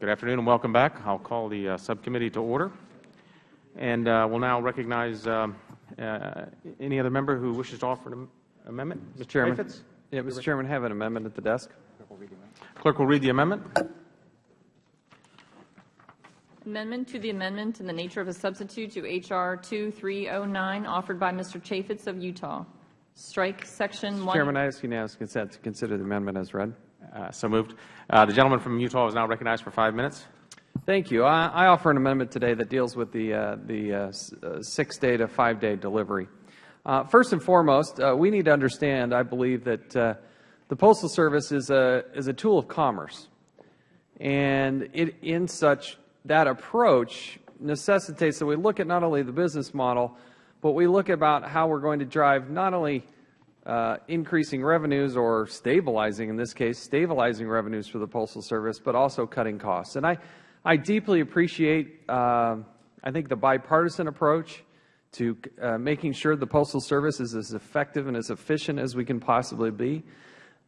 Good afternoon and welcome back. I'll call the uh, subcommittee to order. And uh, we'll now recognize uh, uh, any other member who wishes to offer an amendment. Mr. Chairman. Chaffetz? Yeah, Mr. Chairman, have an amendment at the desk. Clerk will read the amendment. Amendment to the amendment in the nature of a substitute to H.R. 2309, offered by Mr. Chaffetz of Utah. Strike Section Mr. 1. Chairman, I ask unanimous consent to consider the amendment as read. Uh, so moved. Uh, the gentleman from Utah is now recognized for five minutes. Thank you. I, I offer an amendment today that deals with the, uh, the uh, uh six-day to five-day delivery. Uh, first and foremost, we need to understand, I believe, that the Postal Service is a, is a tool of commerce. And it, in such, that approach necessitates that we look at not only the business model, but we look about how we're going to drive not only uh, increasing revenues or stabilizing, in this case, stabilizing revenues for the Postal Service, but also cutting costs. And I, I deeply appreciate, uh, I think, the bipartisan approach to uh, making sure the Postal Service is as effective and as efficient as we can possibly be.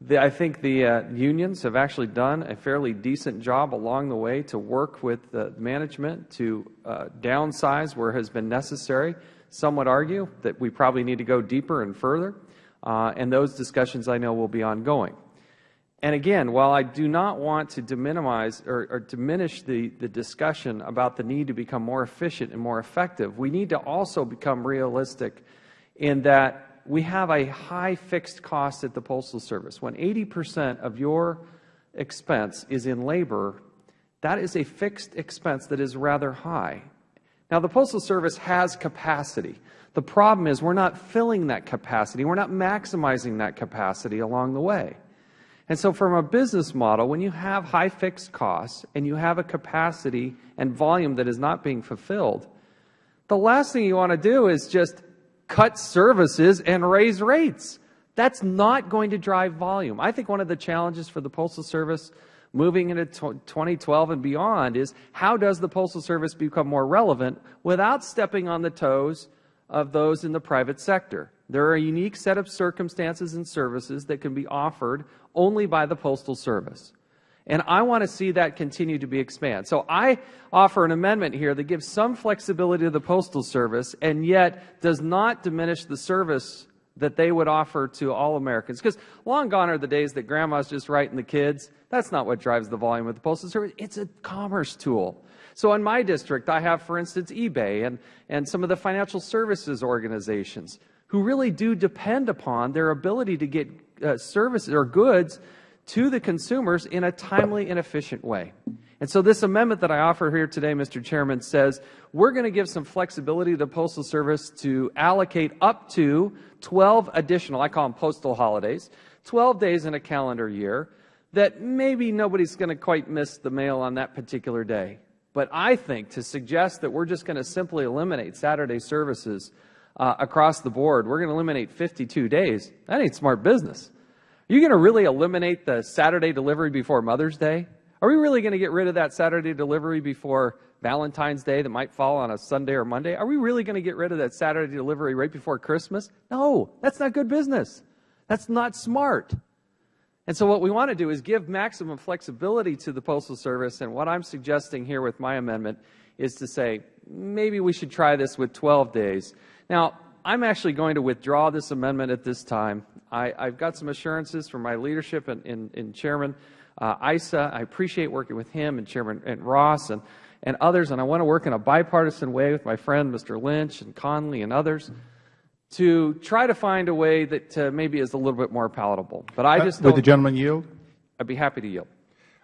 The, I think the uh, unions have actually done a fairly decent job along the way to work with the management to uh, downsize where has been necessary. Some would argue that we probably need to go deeper and further uh, and those discussions I know will be ongoing. And again, while I do not want to minimize or, or, diminish the, the discussion about the need to become more efficient and more effective, we need to also become realistic in that we have a high fixed cost at the Postal Service. When 80 percent of your expense is in labor, that is a fixed expense that is rather high. Now, the Postal Service has capacity. The problem is we're not filling that capacity. We're not maximizing that capacity along the way. And so from a business model, when you have high fixed costs and you have a capacity and volume that is not being fulfilled, the last thing you want to do is just cut services and raise rates. That's not going to drive volume. I think one of the challenges for the Postal Service moving into 2012 and beyond is how does the Postal Service become more relevant without stepping on the toes of those in the private sector. There are a unique set of circumstances and services that can be offered only by the Postal Service. And I want to see that continue to be expanded. So I offer an amendment here that gives some flexibility to the Postal Service and yet does not diminish the service that they would offer to all Americans. Because long gone are the days that grandma's just writing the kids. That's not what drives the volume of the Postal Service. It's a commerce tool. So in my district, I have, for instance, eBay and, and some of the financial services organizations who really do depend upon their ability to get uh, services or goods to the consumers in a timely and efficient way. And so this amendment that I offer here today, Mr. Chairman, says we're going to give some flexibility to the Postal Service to allocate up to 12 additional, I call them postal holidays, 12 days in a calendar year that maybe nobody's going to quite miss the mail on that particular day. But I think to suggest that we're just going to simply eliminate Saturday services uh, across the board, we're going to eliminate 52 days, that ain't smart business. Are you going to really eliminate the Saturday delivery before Mother's Day? Are we really going to get rid of that Saturday delivery before Valentine's Day that might fall on a Sunday or Monday? Are we really going to get rid of that Saturday delivery right before Christmas? No, that's not good business. That's not smart. And so what we want to do is give maximum flexibility to the Postal Service, and what I'm suggesting here with my amendment is to say, maybe we should try this with 12 days. Now, I'm actually going to withdraw this amendment at this time. I, have got some assurances from my leadership and, and, and Chairman uh, Issa. I appreciate working with him and Chairman and Ross and, and others, and I want to work in a bipartisan way with my friend Mr. Lynch and Connolly and others to try to find a way that uh, maybe is a little bit more palatable. But I uh, just uh, Would the gentleman yield? I'd be happy to yield.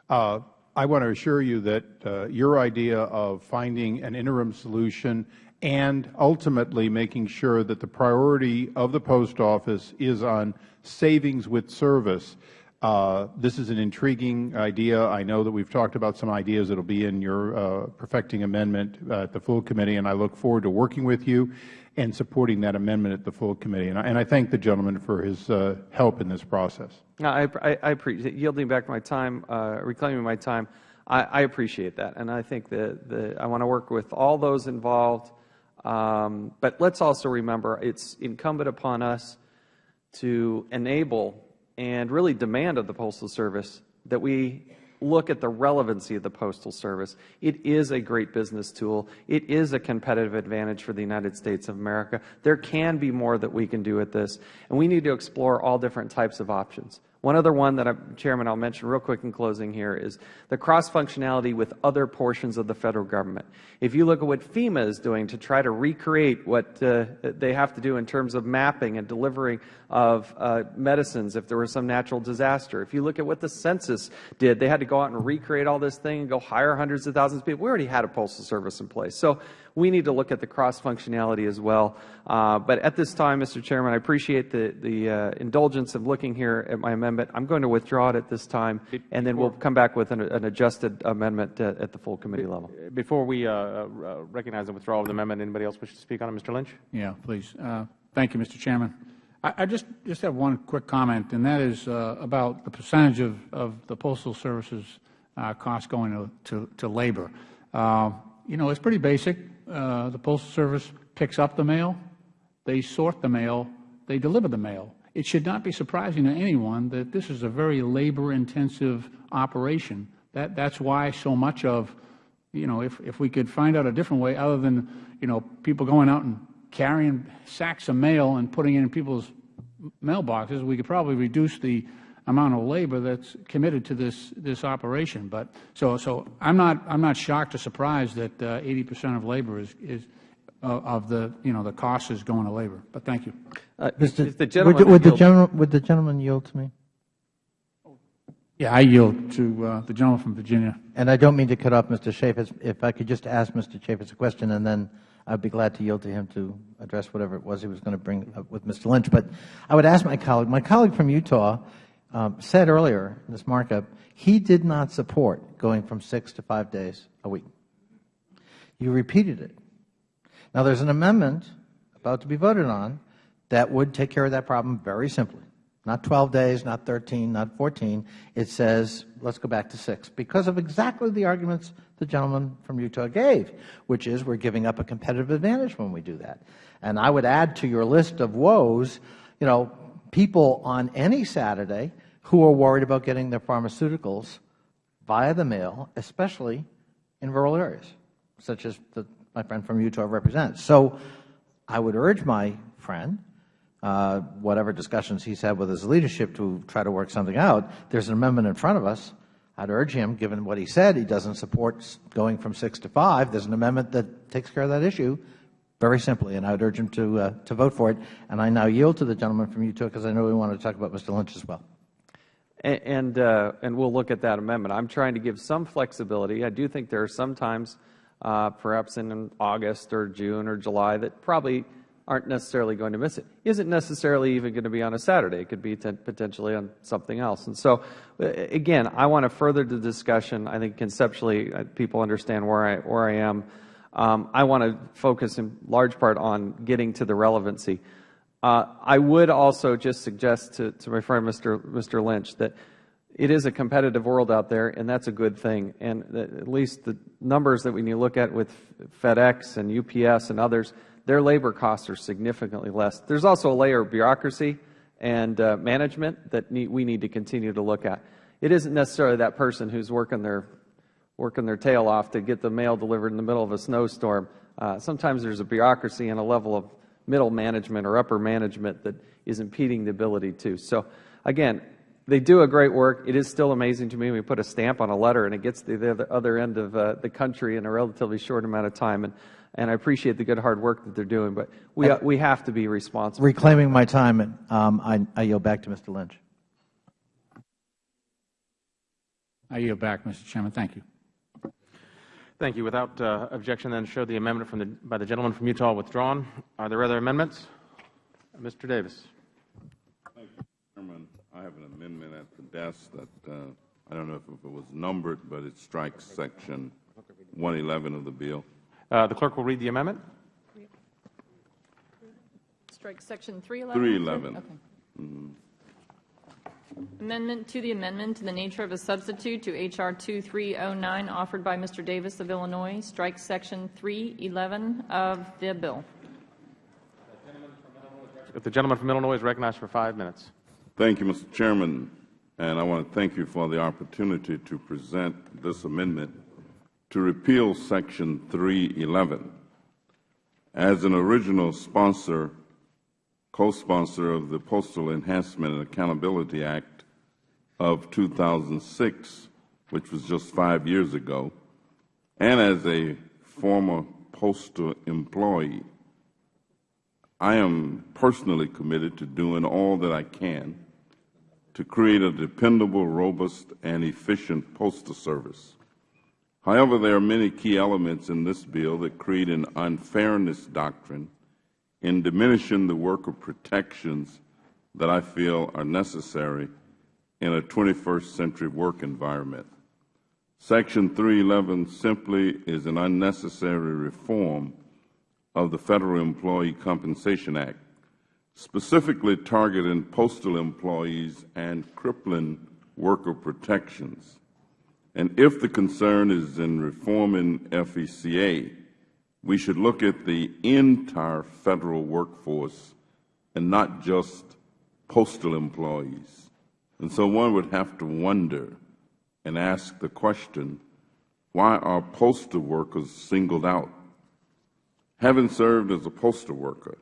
Uh, I want to assure you that uh, your idea of finding an interim solution and ultimately making sure that the priority of the Post Office is on savings with service uh, this is an intriguing idea. I know that we have talked about some ideas that will be in your uh, perfecting amendment uh, at the full committee, and I look forward to working with you and supporting that amendment at the full committee. And I, and I thank the gentleman for his uh, help in this process. I, I, I, appreciate yielding back my time, uh, reclaiming my time. I, I, appreciate that, and I think that the, I want to work with all those involved. Um, but let's also remember it's incumbent upon us to enable and really demand of the Postal Service that we look at the relevancy of the Postal Service. It is a great business tool. It is a competitive advantage for the United States of America. There can be more that we can do with this, and we need to explore all different types of options. One other one that, I, Chairman, I'll mention real quick in closing here is the cross-functionality with other portions of the Federal Government. If you look at what FEMA is doing to try to recreate what uh, they have to do in terms of mapping and delivering of uh, medicines if there was some natural disaster. If you look at what the census did, they had to go out and recreate all this thing and go hire hundreds of thousands of people. We already had a postal service in place. So we need to look at the cross-functionality as well. Uh, but at this time, Mr. Chairman, I appreciate the, the uh, indulgence of looking here at my amendment. I'm going to withdraw it at this time, and then we'll come back with an, an adjusted amendment uh, at the full committee level. Before we uh, uh, recognize the withdrawal of the amendment, anybody else wish to speak on it? Mr. Lynch? Yeah, please. Uh, Thank you, Mr. Chairman. I I just, just have one quick comment, and that is uh, about the percentage of, of the Postal Service's uh, costs going to, to, to labor. Uh, You know, it's pretty basic. Uh, The Postal Service picks up the mail, they sort the mail, they deliver the mail. It should not be surprising to anyone that this is a very labor-intensive operation. That, that's why so much of, you know, if, if we could find out a different way other than, you know, people going out and carrying sacks of mail and putting it in people's mailboxes, we could probably reduce the amount of labor that's committed to this, this operation. But, so, so I'm not, I'm not shocked or surprised that uh, 80 percent of labor is, is, uh, of the, you know, the cost is going to labor. But thank you. Uh, Mr. if the would- gentleman Would the yield- gentleman, would the gentleman yield to me? Yeah, I yield to uh, the gentleman from Virginia. And I don't mean to cut off Mr. Chaffetz. If I could just ask Mr. Chaffetz a question, and then I'd be glad to yield to him to address whatever it was he was going to bring up with Mr. Lynch. But I would ask my colleague, my colleague from Utah Um, said earlier in this markup, he did not support going from six to five days a week. You repeated it. Now, there's an amendment about to be voted on that would take care of that problem very simply. Not 12 days, not 13, not 14. It says, let's go back to six, because of exactly the arguments the gentleman from Utah gave, which is we're giving up a competitive advantage when we do that. And I would add to your list of woes, you know, people on any Saturday who are worried about getting their pharmaceuticals via the mail, especially in rural areas, such as the, my friend from Utah represents. So I would urge my friend, uh, whatever discussions he's had with his leadership to try to work something out, there's an amendment in front of us. I'd urge him, given what he said, he doesn't support going from six to five. There's an amendment that takes care of that issue very simply, and I would urge him to, uh, to vote for it. And I now yield to the gentleman from Utah because I know we want to talk about Mr. Lynch as well. And, uh, and we'll look at that amendment. I'm trying to give some flexibility. I do think there are some times, uh, perhaps in August or June or July, that probably aren't necessarily going to miss it. Isn't necessarily even going to be on a Saturday. It could be potentially on something else. And so, uh, again, I want to further the discussion. I think conceptually, uh, people understand where I, where I am. Um, I want to focus in large part on getting to the relevancy. Uh, I would also just suggest to, to my friend Mr. Mr. Lynch that it is a competitive world out there, and that's a good thing. And at least the numbers that when you look at with FedEx and UPS and others, their labor costs are significantly less. There's also a layer of bureaucracy and uh, management that need, we need to continue to look at. It isn't necessarily that person who's working their working their tail off to get the mail delivered in the middle of a snowstorm. Uh, sometimes there's a bureaucracy and a level of middle management or upper management that is impeding the ability to. So, again, they do a great work. It is still amazing to me. We put a stamp on a letter and it gets to the other- other end of uh, the country in a relatively short amount of time. And, and I appreciate the good hard work that they're doing, but we, we have to be responsible. Reclaiming my time, um, I, I yield back to Mr. Lynch. I yield back, Mr. Chairman. Thank you. Thank you. Without uh, objection, then show the amendment from the, by the gentleman from Utah withdrawn. Are there other amendments? Mr. Davis. Chairman, I have an amendment at the desk that, uh, I don't know if it was numbered, but it strikes section 111 of the bill. Uh, The clerk will read the amendment. Strike section 311? 311. Okay. Amendment to the amendment in the nature of a substitute to H.R. 2309 offered by Mr. Davis of Illinois, strikes section 311 of the bill. If the gentleman from Illinois is recognized for five minutes. Thank you, Mr. Chairman. and I want to thank you for the opportunity to present this amendment to repeal Section 311. As an original sponsor, co-sponsor of the Postal Enhancement and Accountability Act of 2006, which was just five years ago, and as a former postal employee, I am personally committed to doing all that I can to create a dependable, robust, and efficient postal service. However, there are many key elements in this bill that create an unfairness doctrine in diminishing the worker protections that I feel are necessary in a 21st century work environment. Section 311 simply is an unnecessary reform of the Federal Employee Compensation Act, specifically targeting postal employees and crippling worker protections. And if the concern is in reforming FECA, we should look at the entire Federal workforce and not just postal employees. And so one would have to wonder and ask the question, why are postal workers singled out? Having served as a postal worker,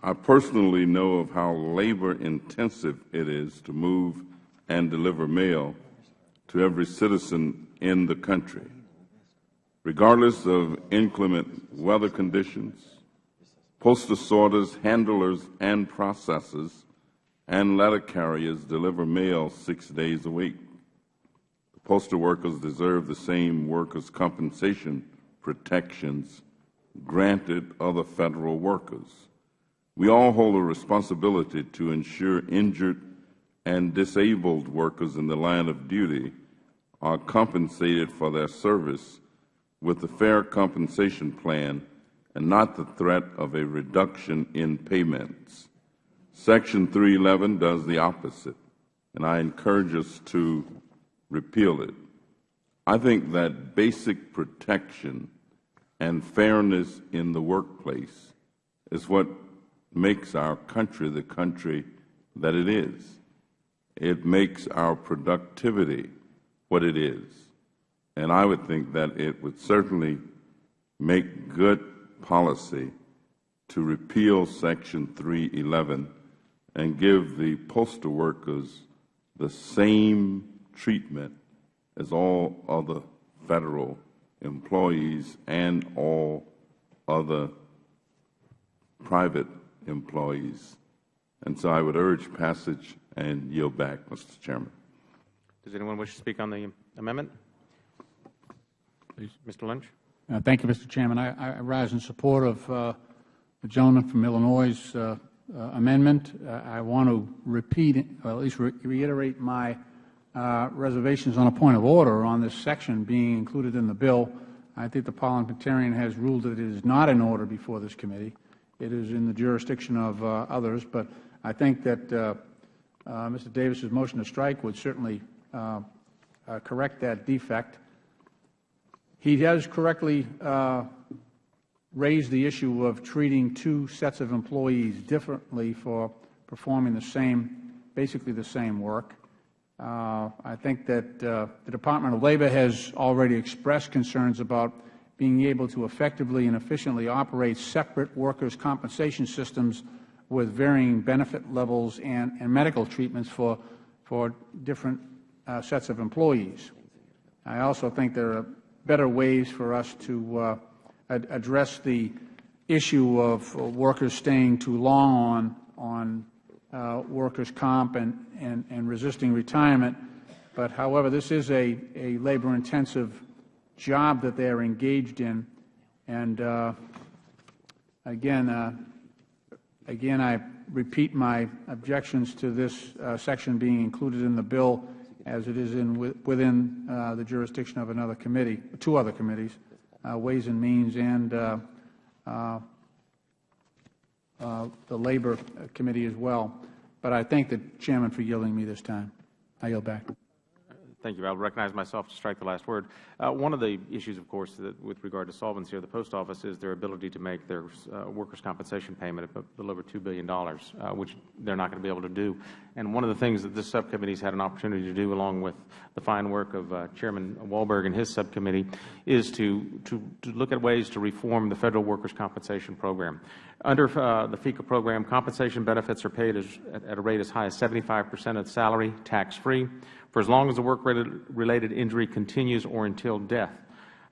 I personally know of how labor intensive it is to move and deliver mail to every citizen in the country. Regardless of inclement weather conditions, postal sorters, handlers, and processors, and letter carriers deliver mail six days a week. The postal workers deserve the same workers' compensation protections granted other Federal workers. We all hold a responsibility to ensure injured and disabled workers in the line of duty are compensated for their service with a fair compensation plan and not the threat of a reduction in payments. Section 311 does the opposite, and I encourage us to repeal it. I think that basic protection and fairness in the workplace is what makes our country the country that it is. It makes our productivity what it is. And I would think that it would certainly make good policy to repeal Section 311 and give the postal workers the same treatment as all other Federal employees and all other private employees. And so I would urge passage and yield back, Mr. Chairman. Does anyone wish to speak on the amendment? Please. Mr. Lynch. Uh, Thank you, Mr. Chairman. I I rise in support of uh, the gentleman from Illinois' uh, uh, amendment. Uh, I want to repeat, or at least re- reiterate my uh, reservations on a point of order on this section being included in the bill. I think the parliamentarian has ruled that it is not in order before this committee. It is in the jurisdiction of uh, others, but I think that uh, uh, Mr. Davis's motion to strike would certainly uh, uh, correct that defect. He has correctly uh, raised the issue of treating two sets of employees differently for performing the same, basically the same work. Uh, I think that uh, the Department of Labor has already expressed concerns about being able to effectively and efficiently operate separate workers' compensation systems with varying benefit levels and, and medical treatments for, for different uh, sets of employees. I also think there are better ways for us to uh, ad address the issue of uh, workers staying too long on, on uh, workers' comp and, and, and resisting retirement. But however, this is a, a labor-intensive job that they are engaged in. And uh, again, again, I repeat my objections to this uh, section being included in the bill as it is in within uh, the jurisdiction of another committee, two other committees, uh, Ways and Means and uh, uh, uh, the Labor Committee as well. But I thank the Chairman for yielding me this time. I yield back. Thank you. I will recognize myself to strike the last word. Uh, one of the issues, of course, with regard to solvency of the Post Office is their ability to make their uh, workers' compensation payment of a little over $2 billion, uh, which they are not going to be able to do. And one of the things that this subcommittee has had an opportunity to do, along with the fine work of uh, Chairman Walberg and his subcommittee, is to, to, to, look at ways to reform the Federal Workers' Compensation Program. Under uh, the FECA program, compensation benefits are paid as, at a rate as high as 75 percent of salary, tax-free for as long as the work-related injury continues or until death.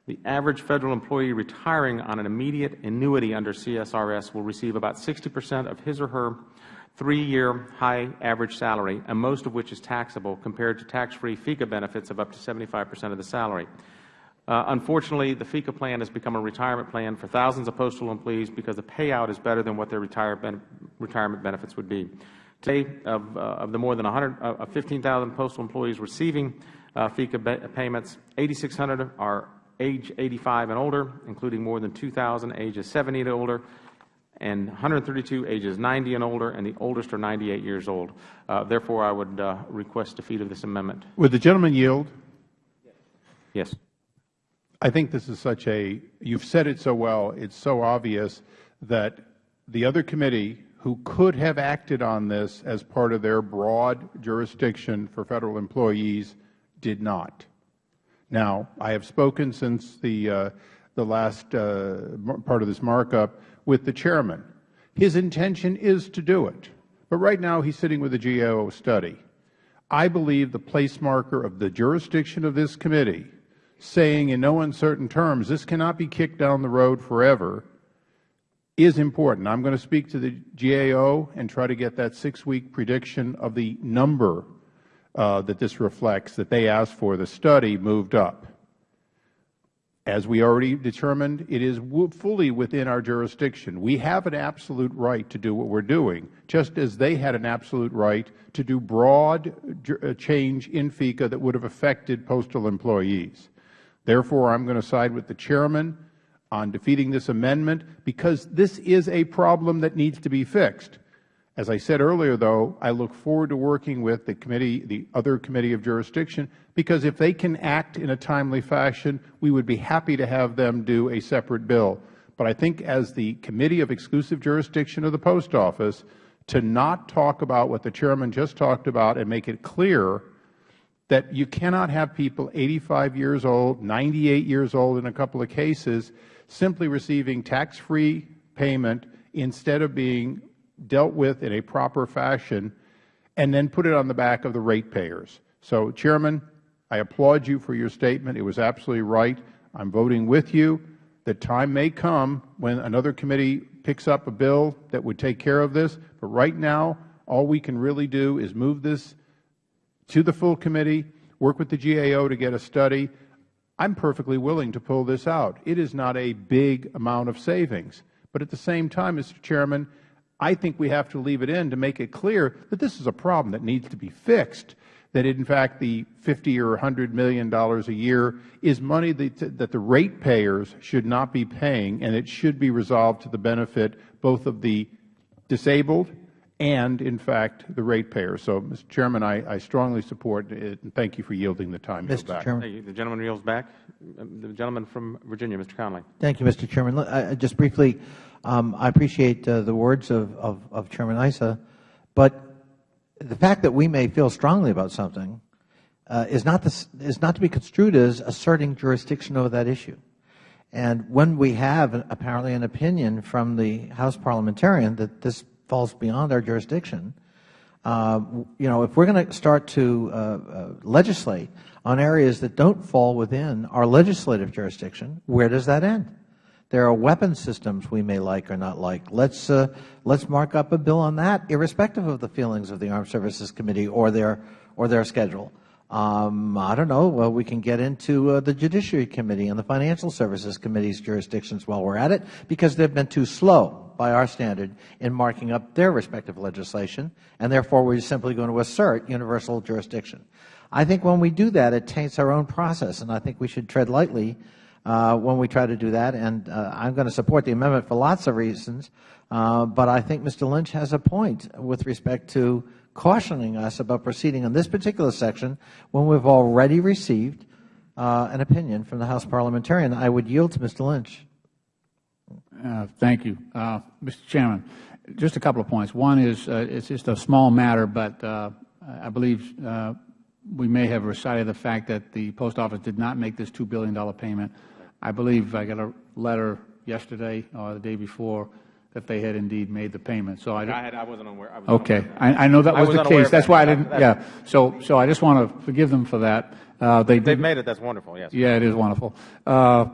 The average Federal employee retiring on an immediate annuity under CSRS will receive about 60 percent of his or her three-year high average salary, and most of which is taxable, compared to tax-free FECA benefits of up to 75 percent of the salary. Uh, unfortunately, the FECA plan has become a retirement plan for thousands of postal employees because the payout is better than what their retire ben retirement benefits would be. Today, of, uh, of the more than 100, uh, 15,000 postal employees receiving uh, FECA payments, 8,600 are age 85 and older, including more than 2,000 ages 70 and older, and 132 ages 90 and older, and the oldest are 98 years old. Uh, therefore, I would uh, request defeat of this amendment. Would the gentleman yield? Yes. I think this is such a, you've said it so well, it's so obvious that the other committee who could have acted on this as part of their broad jurisdiction for Federal employees did not. Now, I have spoken since the, uh, the last uh, part of this markup with the Chairman. His intention is to do it, but right now he is sitting with a GAO study. I believe the place marker of the jurisdiction of this committee saying in no uncertain terms this cannot be kicked down the road forever is important. I am going to speak to the GAO and try to get that six-week prediction of the number uh, that this reflects that they asked for. The study moved up. As we already determined, it is fully within our jurisdiction. We have an absolute right to do what we are doing, just as they had an absolute right to do broad uh, change in FECA that would have affected postal employees. Therefore, I am going to side with the Chairman on defeating this amendment because this is a problem that needs to be fixed. As I said earlier, though, I look forward to working with the committee, the other committee of jurisdiction, because if they can act in a timely fashion, we would be happy to have them do a separate bill. But I think as the committee of exclusive jurisdiction of the Post Office, to not talk about what the Chairman just talked about and make it clear that you cannot have people 85 years old, 98 years old in a couple of cases, simply receiving tax-free payment instead of being dealt with in a proper fashion and then put it on the back of the ratepayers. So, Chairman, I applaud you for your statement. It was absolutely right. I am voting with you. The time may come when another committee picks up a bill that would take care of this, but right now all we can really do is move this to the full committee, work with the GAO to get a study, I am perfectly willing to pull this out. It is not a big amount of savings. But at the same time, Mr. Chairman, I think we have to leave it in to make it clear that this is a problem that needs to be fixed, that in fact the 50 or $100 million a year is money that, that the ratepayers should not be paying, and it should be resolved to the benefit both of the disabled and, in fact, the ratepayer. So, Mr. Chairman, I, I strongly support it, and thank you for yielding the time. Mr. Back. Chairman. Thank you. The gentleman yields back. The gentleman from Virginia, Mr. Connolly. Thank you, Mr. Chairman. I, just briefly, um, I appreciate uh, the words of, of, of Chairman Issa, but the fact that we may feel strongly about something uh, is, not the, is not to be construed as asserting jurisdiction over that issue. And when we have apparently an opinion from the House parliamentarian that this falls beyond our jurisdiction. Uh, you know, if we are going to start to uh, uh, legislate on areas that don't fall within our legislative jurisdiction, where does that end? There are weapon systems we may like or not like. Let's uh, let's mark up a bill on that, irrespective of the feelings of the Armed Services Committee or their or their schedule. Um, I don't know. Well, we can get into uh, the Judiciary Committee and the Financial Services Committee's jurisdictions while we're at it, because they've been too slow by our standard in marking up their respective legislation, and therefore we're simply going to assert universal jurisdiction. I think when we do that, it taints our own process, and I think we should tread lightly uh, when we try to do that. And uh, I'm going to support the amendment for lots of reasons, uh, but I think Mr. Lynch has a point with respect to cautioning us about proceeding on this particular section when we've already received uh, an opinion from the House parliamentarian. I would yield to Mr. Lynch. Uh, thank you. Uh, Mr. Chairman, just a couple of points. One is uh, it's just a small matter, but uh, I believe uh, we may have recited the fact that the Post Office did not make this $2 billion payment. I believe I got a letter yesterday or the day before that they had indeed made the payment. So I, I, had, I wasn't aware. I was okay. I, I know that I was, was the case. That's that. why I didn't. yeah. So so I just want to forgive them for that. Uh, they They've made it. That's wonderful. Yes. yeah, it is wonderful. Uh,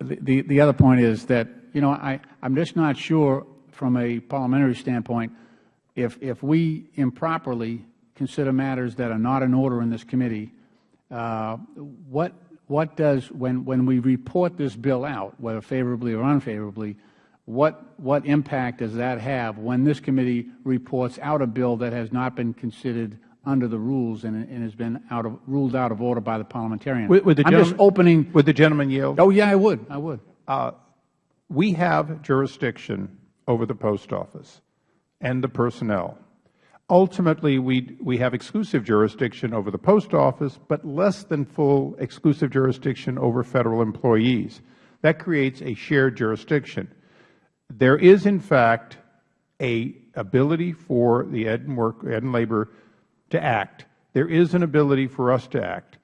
the, the, the other point is that, you know, I, I'm just not sure from a parliamentary standpoint if, if we improperly consider matters that are not in order in this committee, uh, what, what does, when, when we report this bill out, whether favorably or unfavorably, what, what impact does that have when this committee reports out a bill that has not been considered under the rules and, and has been out of, ruled out of order by the parliamentarian? Would- would the I'm just opening. Would the gentleman yield? Oh, yeah, I would. I would. We have jurisdiction over the post office and the personnel. Ultimately, we, we have exclusive jurisdiction over the post office, but less than full exclusive jurisdiction over federal employees. That creates a shared jurisdiction. There is, in fact, a ability for the Ed and, work, Ed and Labor to act. There is an ability for us to act.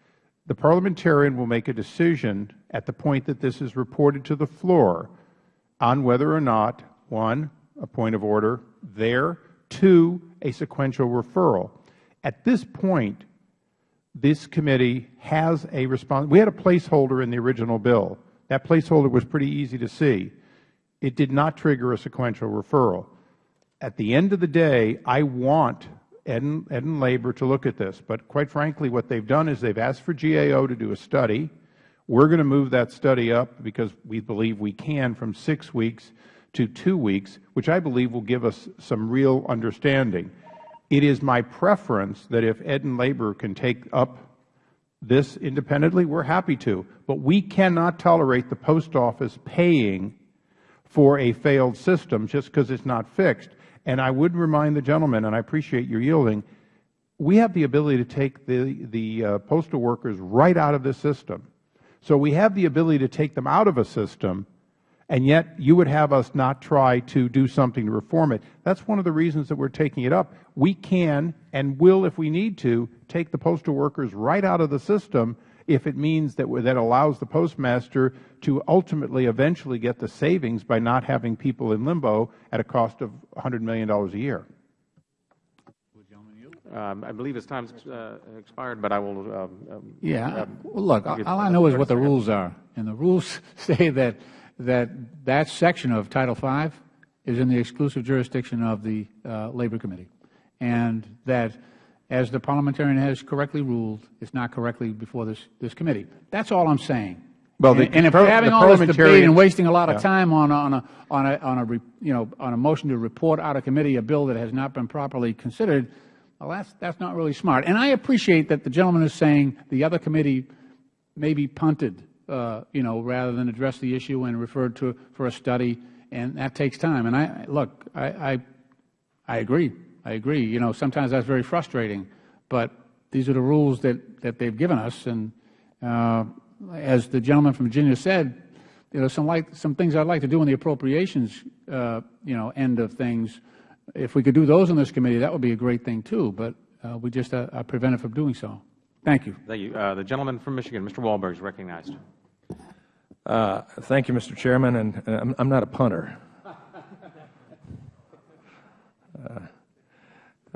The parliamentarian will make a decision at the point that this is reported to the floor on whether or not, one, a point of order there, two, a sequential referral. At this point, this committee has a response. We had a placeholder in the original bill. That placeholder was pretty easy to see. It did not trigger a sequential referral. At the end of the day, I want Ed and, Ed and Labor to look at this. But quite frankly, what they've done is they've asked for GAO to do a study. We're going to move that study up because we believe we can from six weeks to two weeks, which I believe will give us some real understanding. It is my preference that if Ed and Labor can take up this independently, we're happy to. But we cannot tolerate the Post Office paying for a failed system just because it's not fixed. And I would remind the gentleman, and I appreciate your yielding, we have the ability to take the, the uh, postal workers right out of this system. So we have the ability to take them out of a system, and yet you would have us not try to do something to reform it. That's one of the reasons that we're taking it up. We can and will, if we need to, take the postal workers right out of the system if it means that that allows the postmaster to ultimately eventually get the savings by not having people in limbo at a cost of $100 million a year. Um, I believe his time's uh, expired, but I will. Um, um, Yeah. um, Well, look, all I know is what the rules are. And the rules say that, that that section of Title V is in the exclusive jurisdiction of the uh, Labor Committee. And that, as the parliamentarian has correctly ruled, it's not correctly before this, this committee. That's all I'm saying. Well, the- And and if we're having all this debate and wasting a lot of Yeah. time on, on a, on a, on a, you know, on a motion to report out of committee a bill that has not been properly considered, well, that's, that's not really smart. And I appreciate that the gentleman is saying the other committee maybe punted, uh, you know, rather than address the issue and referred to for a study, and that takes time. And I, look, I, I, I agree. I agree. You know, sometimes that's very frustrating, but these are the rules that, that they've given us. And uh, as the gentleman from Virginia said, you know, some like some things I'd like to do in the appropriations, uh, you know, end of things. If we could do those in this committee, that would be a great thing too. But uh, we just uh, are prevented from doing so. Thank you. Thank you. Uh, the gentleman from Michigan, Mr. Walberg, is recognized. Uh, thank you, Mr. Chairman, and uh, I'm, I'm not a punter. Uh,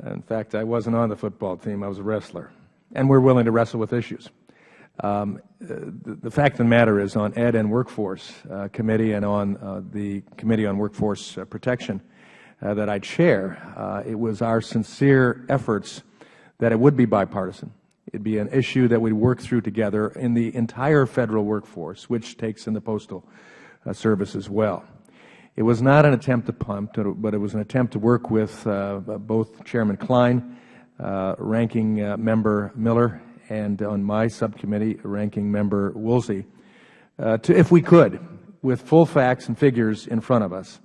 in fact, I wasn't on the football team. I was a wrestler, and we're willing to wrestle with issues. Um, uh, the, the fact of the matter is, on Ed and Workforce uh, Committee and on uh, the Committee on Workforce uh, Protection uh, that I chair, uh, it was our sincere efforts that it would be bipartisan. It would be an issue that we would work through together in the entire Federal workforce, which takes in the Postal uh, Service as well. It was not an attempt to pump, but it was an attempt to work with uh, both Chairman Kline, uh, Ranking uh, Member Miller, and on my subcommittee, Ranking Member Woolsey, uh, to, if we could, with full facts and figures in front of us,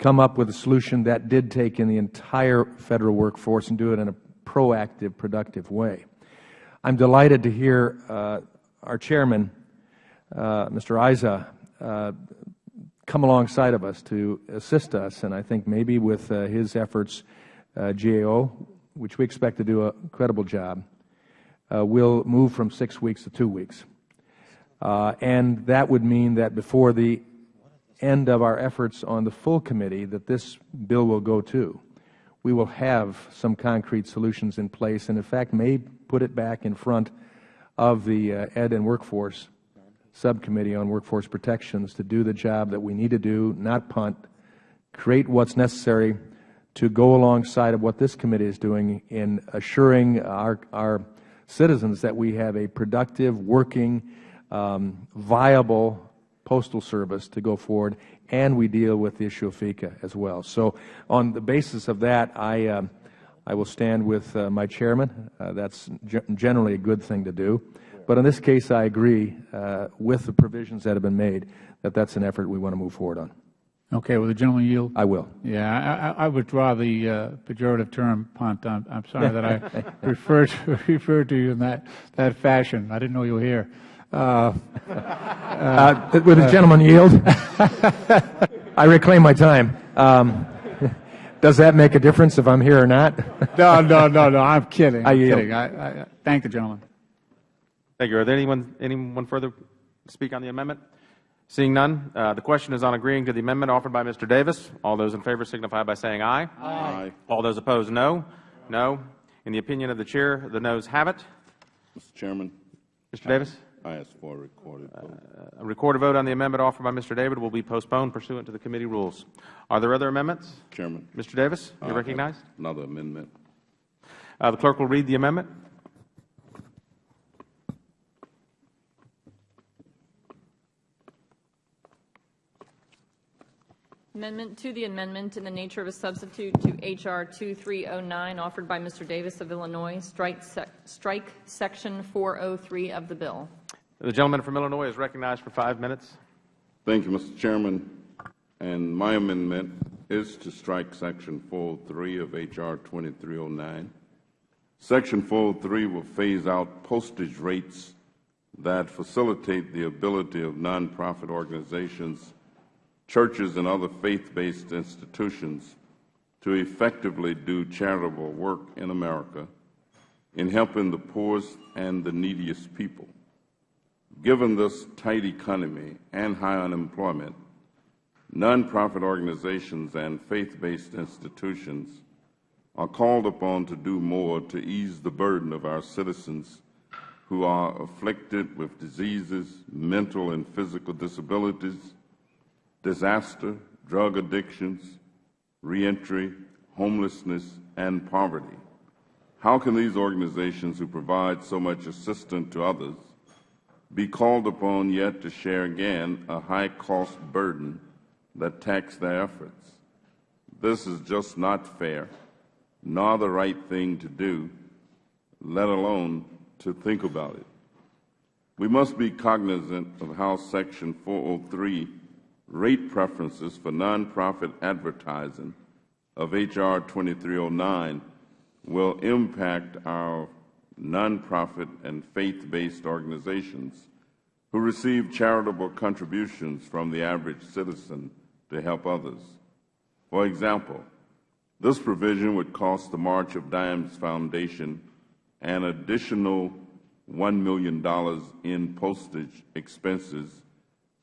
come up with a solution that did take in the entire Federal workforce and do it in a proactive, productive way. I am delighted to hear uh, our Chairman, uh, Mr. Issa, uh, come alongside of us to assist us, and I think maybe with uh, his efforts, uh, GAO, which we expect to do a credible job, uh, will move from six weeks to two weeks. And that would mean that before the end of our efforts on the full committee that this bill will go to, we will have some concrete solutions in place and, in fact, may put it back in front of the uh, Ed and Workforce Subcommittee on Workforce Protections to do the job that we need to do, not punt, create what's necessary to go alongside of what this committee is doing in assuring our, our citizens that we have a productive, working, um, viable postal service to go forward, and we deal with the issue of FECA as well. So on the basis of that, I, um, I will stand with uh, my chairman. Uh, that's generally a good thing to do. But in this case, I agree uh, with the provisions that have been made that that's an effort we want to move forward on. Okay. Will the gentleman yield? I will. Yeah. I, I withdraw the uh, pejorative term punt. I'm, I'm sorry that I referred to, referred to you in that, that fashion. I didn't know you were here. Uh, uh, will the gentleman yield? I reclaim my time. Um, does that make a difference if I'm here or not? no, no, no, no. I'm kidding. I I'm yield. kidding. I, I, thank the gentleman. Thank you. Are there anyone, anyone further to speak on the amendment? Seeing none, uh, the question is on agreeing to the amendment offered by Mr. Davis. All those in favor signify by saying aye. Aye. All those opposed, no. No. In the opinion of the Chair, the noes have it. Mr. Chairman, Mr. Davis? I ask for a recorded vote. A recorded vote on the amendment offered by Mr. David will be postponed pursuant to the committee rules. Are there other amendments? Chairman. Mr. Davis, you are recognized. Another amendment. Uh, the clerk will read the amendment. Amendment to the amendment in the nature of a substitute to H.R. 2309 offered by Mr. Davis of Illinois, strike, sec strike Section 403 of the bill. The gentleman from Illinois is recognized for five minutes. Thank you, Mr. Chairman. And my amendment is to strike Section 403 of H.R. 2309. Section 403 will phase out postage rates that facilitate the ability of nonprofit organizations churches and other faith-based institutions to effectively do charitable work in America in helping the poorest and the neediest people. Given this tight economy and high unemployment, nonprofit organizations and faith-based institutions are called upon to do more to ease the burden of our citizens who are afflicted with diseases, mental and physical disabilities, disaster, drug addictions, reentry, homelessness, and poverty. How can these organizations who provide so much assistance to others be called upon yet to share again a high-cost burden that tax their efforts? This is just not fair, nor the right thing to do, let alone to think about it. We must be cognizant of how Section 403 rate preferences for nonprofit advertising of H.R. 2309 will impact our nonprofit and faith-based organizations who receive charitable contributions from the average citizen to help others. For example, this provision would cost the March of Dimes Foundation an additional $1 million in postage expenses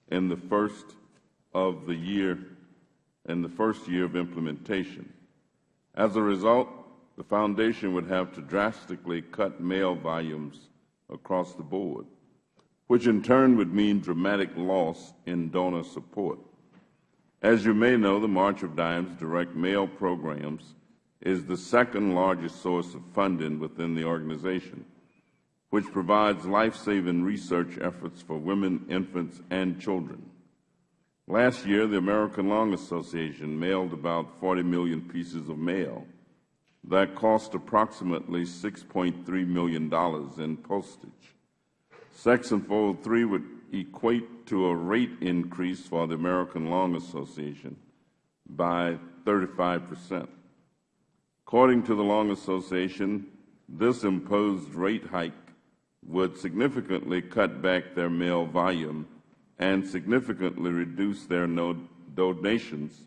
in the first of the year in the first year of implementation. As a result, the Foundation would have to drastically cut mail volumes across the board, which in turn would mean dramatic loss in donor support. As you may know, the March of Dimes direct mail programs is the second largest source of funding within the organization, which provides life-saving research efforts for women, infants, and children. Last year, the American Lung Association mailed about 40 million pieces of mail. That cost approximately $6.3 million in postage. Section 403 would equate to a rate increase for the American Lung Association by 35 percent. According to the Lung Association, this imposed rate hike would significantly cut back their mail volume and significantly reduce their donations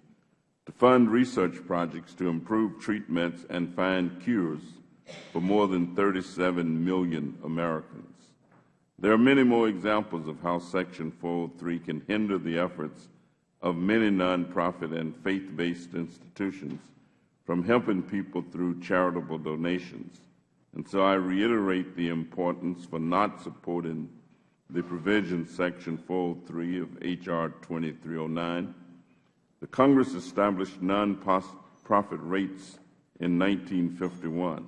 to fund research projects to improve treatments and find cures for more than 37 million Americans. There are many more examples of how Section 403 can hinder the efforts of many nonprofit and faith-based institutions from helping people through charitable donations. And so I reiterate the importance for not supporting the provision Section 403 of H.R. 2309. The Congress established nonprofit rates in 1951.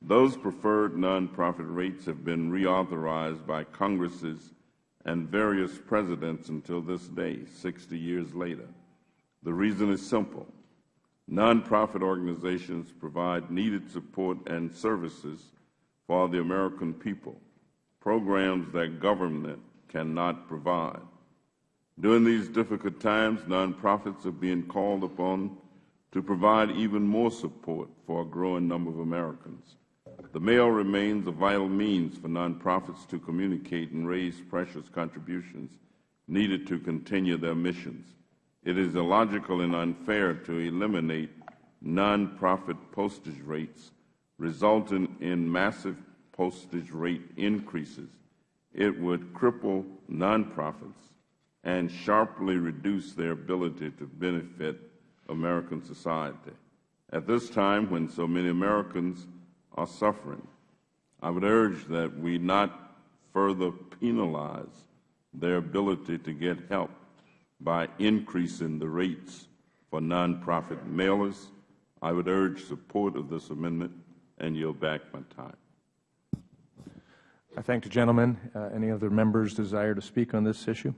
Those preferred nonprofit rates have been reauthorized by Congresses and various presidents until this day, 60 years later. The reason is simple. Nonprofit organizations provide needed support and services for the American people, programs that government cannot provide. During these difficult times, nonprofits are being called upon to provide even more support for a growing number of Americans. The mail remains a vital means for nonprofits to communicate and raise precious contributions needed to continue their missions. It is illogical and unfair to eliminate nonprofit postage rates, resulting in massive postage rate increases. It would cripple nonprofits and sharply reduce their ability to benefit American society. At this time, when so many Americans are suffering, I would urge that we not further penalize their ability to get help by increasing the rates for nonprofit mailers. I would urge support of this amendment and yield back my time. I thank the gentleman. Uh, any other members desire to speak on this issue?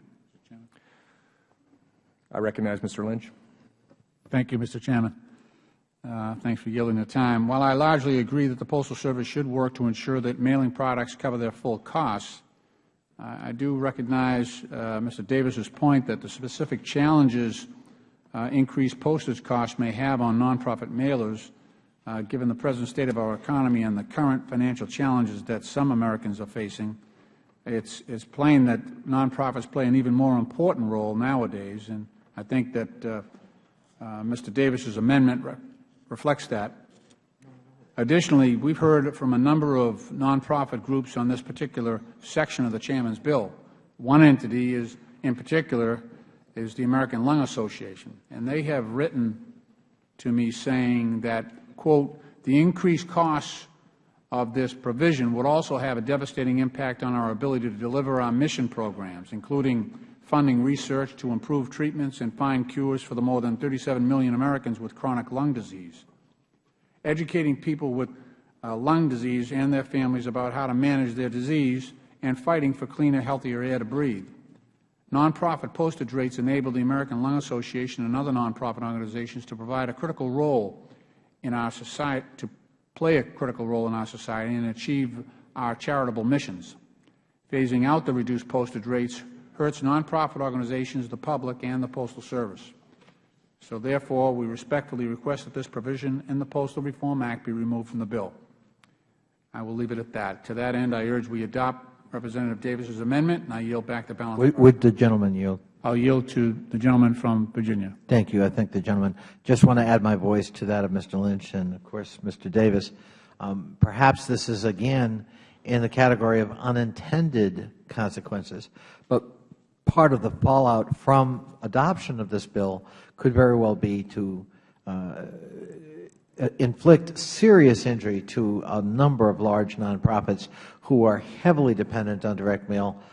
I recognize Mr. Lynch. Thank you, Mr. Chairman. Uh, thanks for yielding the time. While I largely agree that the Postal Service should work to ensure that mailing products cover their full costs, I do recognize uh, Mr. Davis's point that the specific challenges uh, increased postage costs may have on nonprofit mailers, uh, given the present state of our economy and the current financial challenges that some Americans are facing, it's, it's plain that nonprofits play an even more important role nowadays. And I think that uh, uh, Mr. Davis's amendment re reflects that. Additionally, we've heard from a number of nonprofit groups on this particular section of the Chairman's bill. One entity is, in particular, is the American Lung Association, and they have written to me saying that, quote, the increased costs of this provision would also have a devastating impact on our ability to deliver our mission programs, including funding research to improve treatments and find cures for the more than 37 million Americans with chronic lung disease, educating people with uh, lung disease and their families about how to manage their disease, and fighting for cleaner, healthier air to breathe. Nonprofit postage rates enable the American Lung Association and other nonprofit organizations to provide a critical role in our society, to play a critical role in our society and achieve our charitable missions. Phasing out the reduced postage rates hurts nonprofit organizations, the public, and the Postal Service. So therefore, we respectfully request that this provision in the Postal Reform Act be removed from the bill. I will leave it at that. To that end, I urge we adopt Representative Davis's amendment, and I yield back the balance. Would, would the gentleman yield? I'll yield to the gentleman from Virginia. Thank you. I thank the gentleman. Just want to add my voice to that of Mr. Lynch and, of course, Mr. Davis. Um, perhaps this is, again, in the category of unintended consequences. But part of the fallout from adoption of this bill could very well be to uh, inflict serious injury to a number of large nonprofits who are heavily dependent on direct mail uh,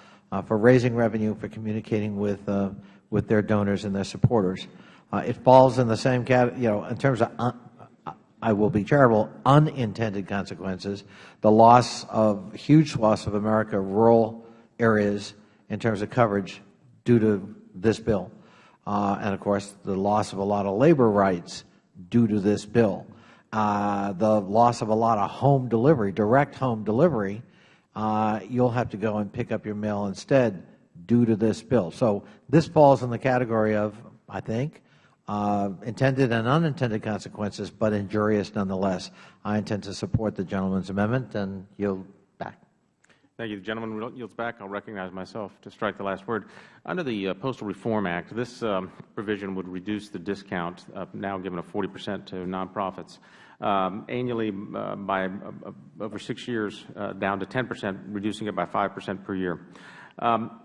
for raising revenue, for communicating with, uh, with their donors and their supporters. Uh, it falls in the same category, you know, in terms of, I will be charitable, unintended consequences, the loss of, huge loss of America, rural areas in terms of coverage due to this bill. Uh, and of course, the loss of a lot of labor rights due to this bill. Uh, the loss of a lot of home delivery, direct home delivery, uh, you'll have to go and pick up your mail instead due to this bill. So this falls in the category of, I think, uh, intended and unintended consequences, but injurious nonetheless. I intend to support the gentleman's amendment and yield back. Thank you. The gentleman yields back. I'll recognize myself to strike the last word. Under the uh, Postal Reform Act, this um, provision would reduce the discount, uh, now given of 40 percent to nonprofits, annually uh, by uh, over six years uh, down to 10 percent, reducing it by 5 percent per year. Um,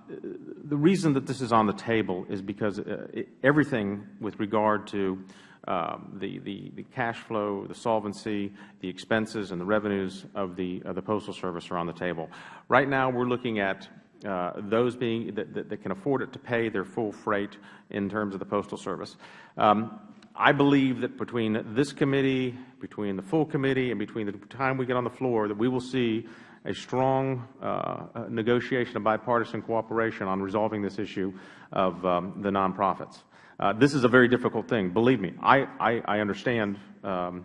the reason that this is on the table is because uh, everything with regard to um, the, the, the cash flow, the solvency, the expenses, and the revenues of the, of the Postal Service are on the table. Right now, we are looking at uh, those being that, that, that, can afford it to pay their full freight in terms of the Postal Service. Um, I believe that between this committee, between the full committee, and between the time we get on the floor, that we will see a strong uh, negotiation of bipartisan cooperation on resolving this issue of um, the nonprofits. Uh, this is a very difficult thing. Believe me, I, I, I understand um,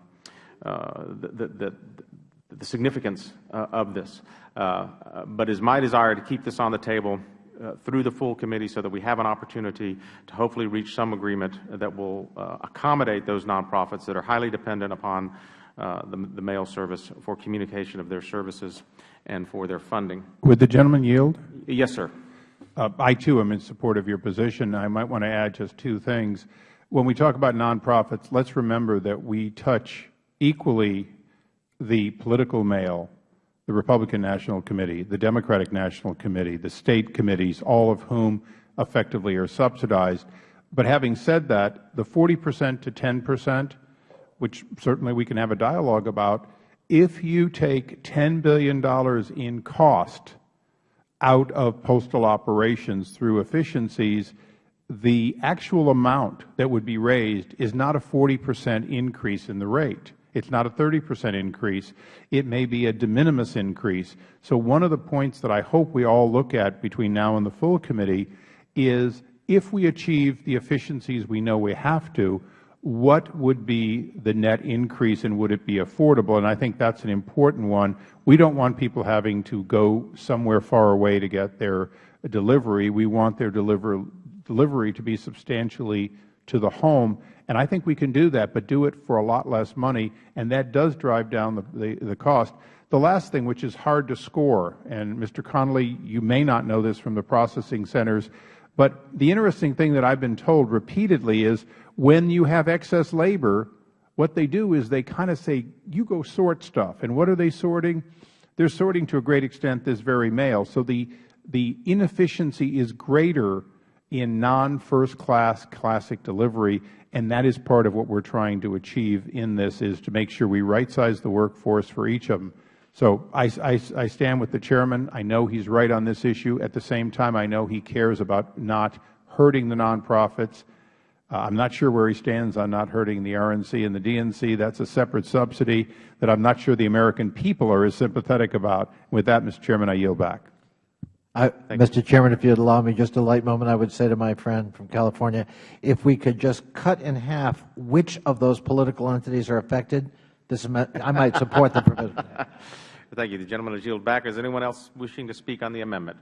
uh, the, the, the, significance uh, of this. Uh, but it is my desire to keep this on the table through the full committee so that we have an opportunity to hopefully reach some agreement that will accommodate those nonprofits that are highly dependent upon uh, the, the, mail service for communication of their services and for their funding. Would the gentleman yield? Yes, sir. Uh, I, too, am in support of your position. I might want to add just two things. When we talk about nonprofits, let's remember that we touch equally the political mail, the Republican National Committee, the Democratic National Committee, the State committees, all of whom effectively are subsidized. But having said that, the 40 percent to 10 percent which certainly we can have a dialogue about, if you take $10 billion in cost out of postal operations through efficiencies, the actual amount that would be raised is not a 40 percent increase in the rate. It is not a 30 percent increase. It may be a de minimis increase. So one of the points that I hope we all look at between now and the full committee is if we achieve the efficiencies we know we have to, what would be the net increase and would it be affordable? And I think that is an important one. We don't want people having to go somewhere far away to get their delivery. We want their deliver, delivery to be substantially to the home. And I think we can do that, but do it for a lot less money, and that does drive down the, cost. The last thing, which is hard to score, and Mr. Connolly, you may not know this from the processing centers, but the interesting thing that I have been told repeatedly is when you have excess labor, what they do is they kind of say, you go sort stuff. And what are they sorting? They are sorting to a great extent this very mail. So the, the inefficiency is greater in non-first class classic delivery, and that is part of what we are trying to achieve in this, is to make sure we right-size the workforce for each of them. So I stand with the Chairman. I know he is right on this issue. At the same time, I know he cares about not hurting the nonprofits uh, I am not sure where he stands on not hurting the RNC and the DNC. That is a separate subsidy that I am not sure the American people are as sympathetic about. With that, Mr. Chairman, I yield back. I, Mr. You. Chairman, if you would allow me just a light moment, I would say to my friend from California, if we could just cut in half which of those political entities are affected, this, I might support the provision. Thank you. The gentleman has yielded back. Is anyone else wishing to speak on the amendment?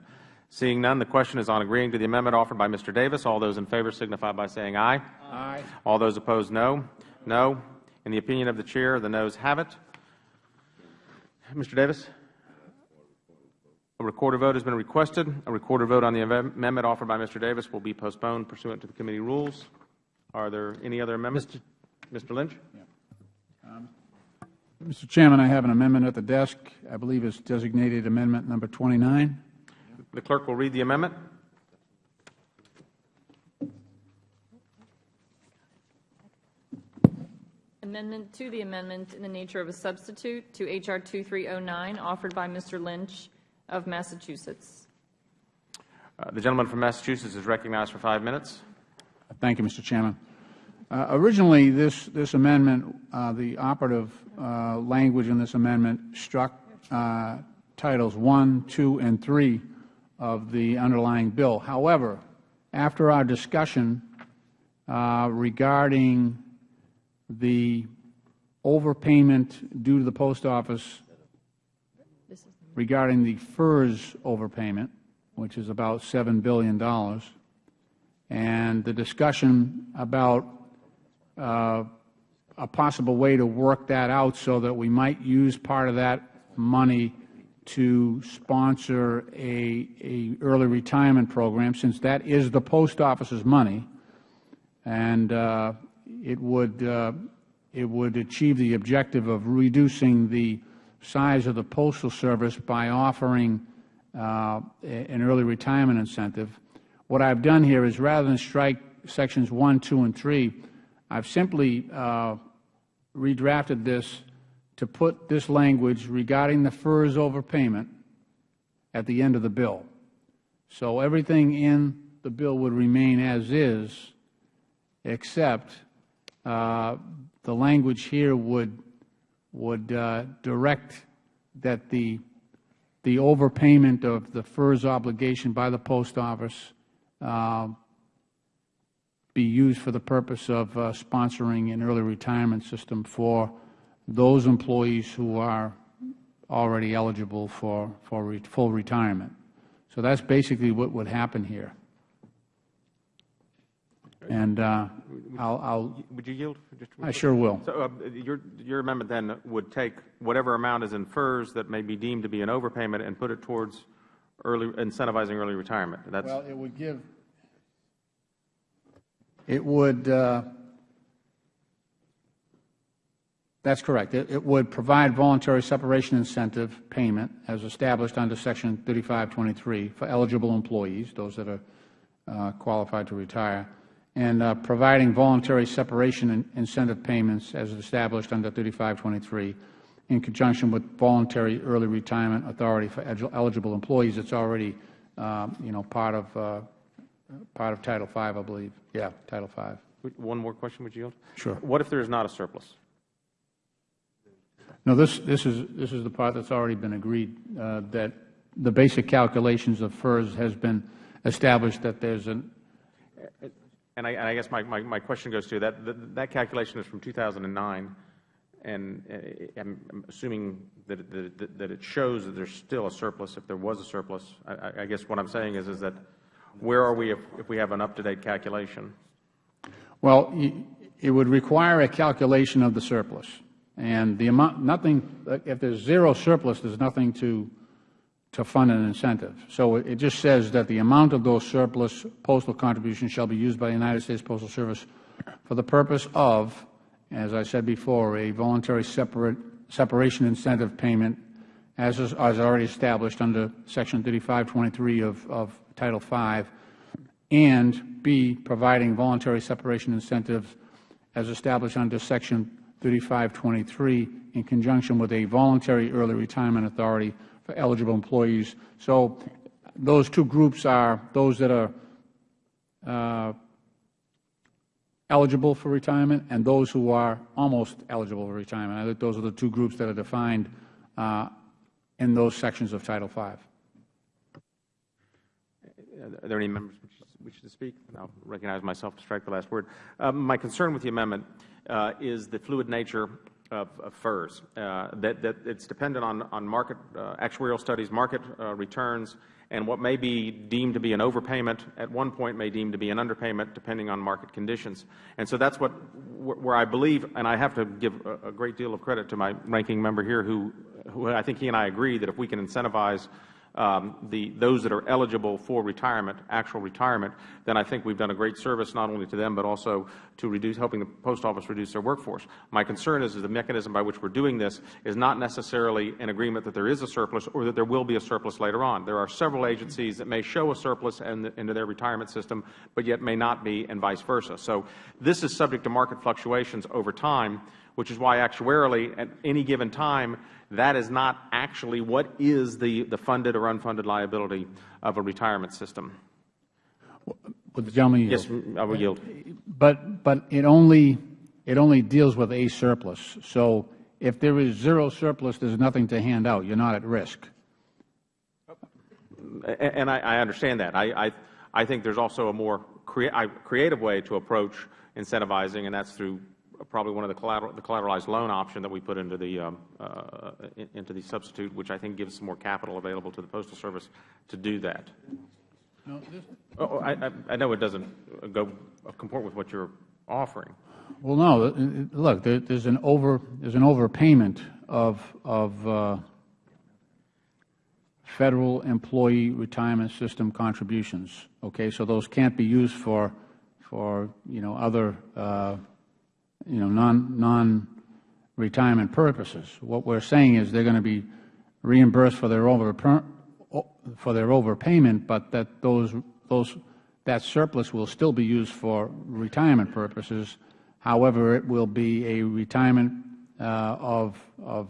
Seeing none, the question is on agreeing to the amendment offered by Mr. Davis. All those in favor signify by saying aye. Aye. All those opposed, no. No. In the opinion of the Chair, the noes have it. Mr. Davis? A recorder vote has been requested. A recorder vote on the amendment offered by Mr. Davis will be postponed pursuant to the committee rules. Are there any other amendments? Mr. Mr. Lynch? Yeah. Um, Mr. Chairman, I have an amendment at the desk. I believe it's designated amendment number 29. The clerk will read the amendment. Amendment to the amendment in the nature of a substitute to H.R. 2309, offered by Mr. Lynch of Massachusetts. Uh, the gentleman from Massachusetts is recognized for five minutes. Thank you, Mr. Chairman. Uh, originally, this, this amendment, uh, the operative uh, language in this amendment struck uh, titles 1, 2, and 3 of the underlying bill. However, after our discussion uh, regarding the overpayment due to the Post Office regarding the FERS overpayment, which is about $7 billion, and the discussion about uh, a possible way to work that out so that we might use part of that money to sponsor a, a early retirement program, since that is the post office's money, and uh, it would uh, it would achieve the objective of reducing the size of the Postal Service by offering uh, an early retirement incentive. What I have done here is rather than strike sections 1, 2, and 3, I have simply uh, redrafted this to put this language regarding the FERS overpayment at the end of the bill. So everything in the bill would remain as is, except uh, the language here would would uh, direct that the the overpayment of the FERS obligation by the post office uh, be used for the purpose of uh, sponsoring an early retirement system for those employees who are already eligible for, full retirement. So that's basically what would happen here. And uh, I'll, I'll, Would you yield? for just a I quick- sure will. So uh, your, your amendment then would take whatever amount is in FERS that may be deemed to be an overpayment and put it towards early, incentivizing early retirement. That's, Well, it would give, it would, uh, that's correct. It it would provide voluntary separation incentive payment as established under Section 3523 for eligible employees, those that are uh, qualified to retire, and uh, providing voluntary separation in- incentive payments as established under 3523 in conjunction with voluntary early retirement authority for eligible employees. It's already, um, you know, part of, uh, part of Title V, I believe. Yeah, Title V. one more question, would you yield? Sure. What if there is not a surplus? No, this, this is, this is the part that's already been agreed, uh, that the basic calculations of FERS has been established that there's an, And I, and I guess my, my, my question goes to that, that, that calculation is from 2009, and uh, I'm assuming that, that, that it shows that there's still a surplus, if there was a surplus. I, I- I guess what I'm saying is, is that where are we if, if we have an up-to-date calculation? well, it would require a calculation of the surplus. And the amount, nothing, if there's zero surplus, there's nothing to, to fund an incentive. So it just says that the amount of those surplus postal contributions shall be used by the United States Postal Service for the purpose of, as I said before, a voluntary separate, separation incentive payment as is, as already established under Section 3523 of, of Title V, and B, providing voluntary separation incentives as established under Section 3523 in conjunction with a voluntary early retirement authority for eligible employees. So those two groups are those that are uh, eligible for retirement and those who are almost eligible for retirement. I think those are the two groups that are defined uh, in those sections of Title V. Are there any members which wish to speak? I'll recognize myself to strike the last word. Um, my concern with the amendment uh, is the fluid nature of, of FERS, uh, that, that it's dependent on, on market uh, actuarial studies, market uh, returns, and what may be deemed to be an overpayment at one point may deem to be an underpayment depending on market conditions. And so that's what, where I believe, and I have to give a, a great deal of credit to my ranking member here who, who I think he and I agree that if we can incentivize Um, those that are eligible for retirement, actual retirement, then I think we have done a great service not only to them but also to reduce, helping the Post Office reduce their workforce. My concern is, is the mechanism by which we are doing this is not necessarily an agreement that there is a surplus or that there will be a surplus later on. There are several agencies that may show a surplus in into their retirement system, but yet may not be, and vice versa. So this is subject to market fluctuations over time, which is why actuarially at any given time that is not actually what is the, the funded or unfunded liability of a retirement system. Would the gentleman yield? Yes, I will yield. But, but it only, it only deals with a surplus. So if there is zero surplus, there's nothing to hand out. You're not at risk. And I, I understand that. I, I, I think there's also a more crea I- creative way to approach incentivizing, and that's through probably one of the, collateral, the collateralized loan option that we put into the, um, uh, into the substitute, which I think gives some more capital available to the Postal Service to do that. Oh, oh, I, I- I know it doesn't go comport with what you're offering. Well, no. Look, there, there's an over there's an overpayment of of uh, federal employee retirement system contributions. Okay, so those can't be used for for you know other uh, you know non non retirement purposes. What we're saying is they're going to be reimbursed for their over for their overpayment, but that those those that surplus will still be used for retirement purposes. However, it will be a retirement uh, of of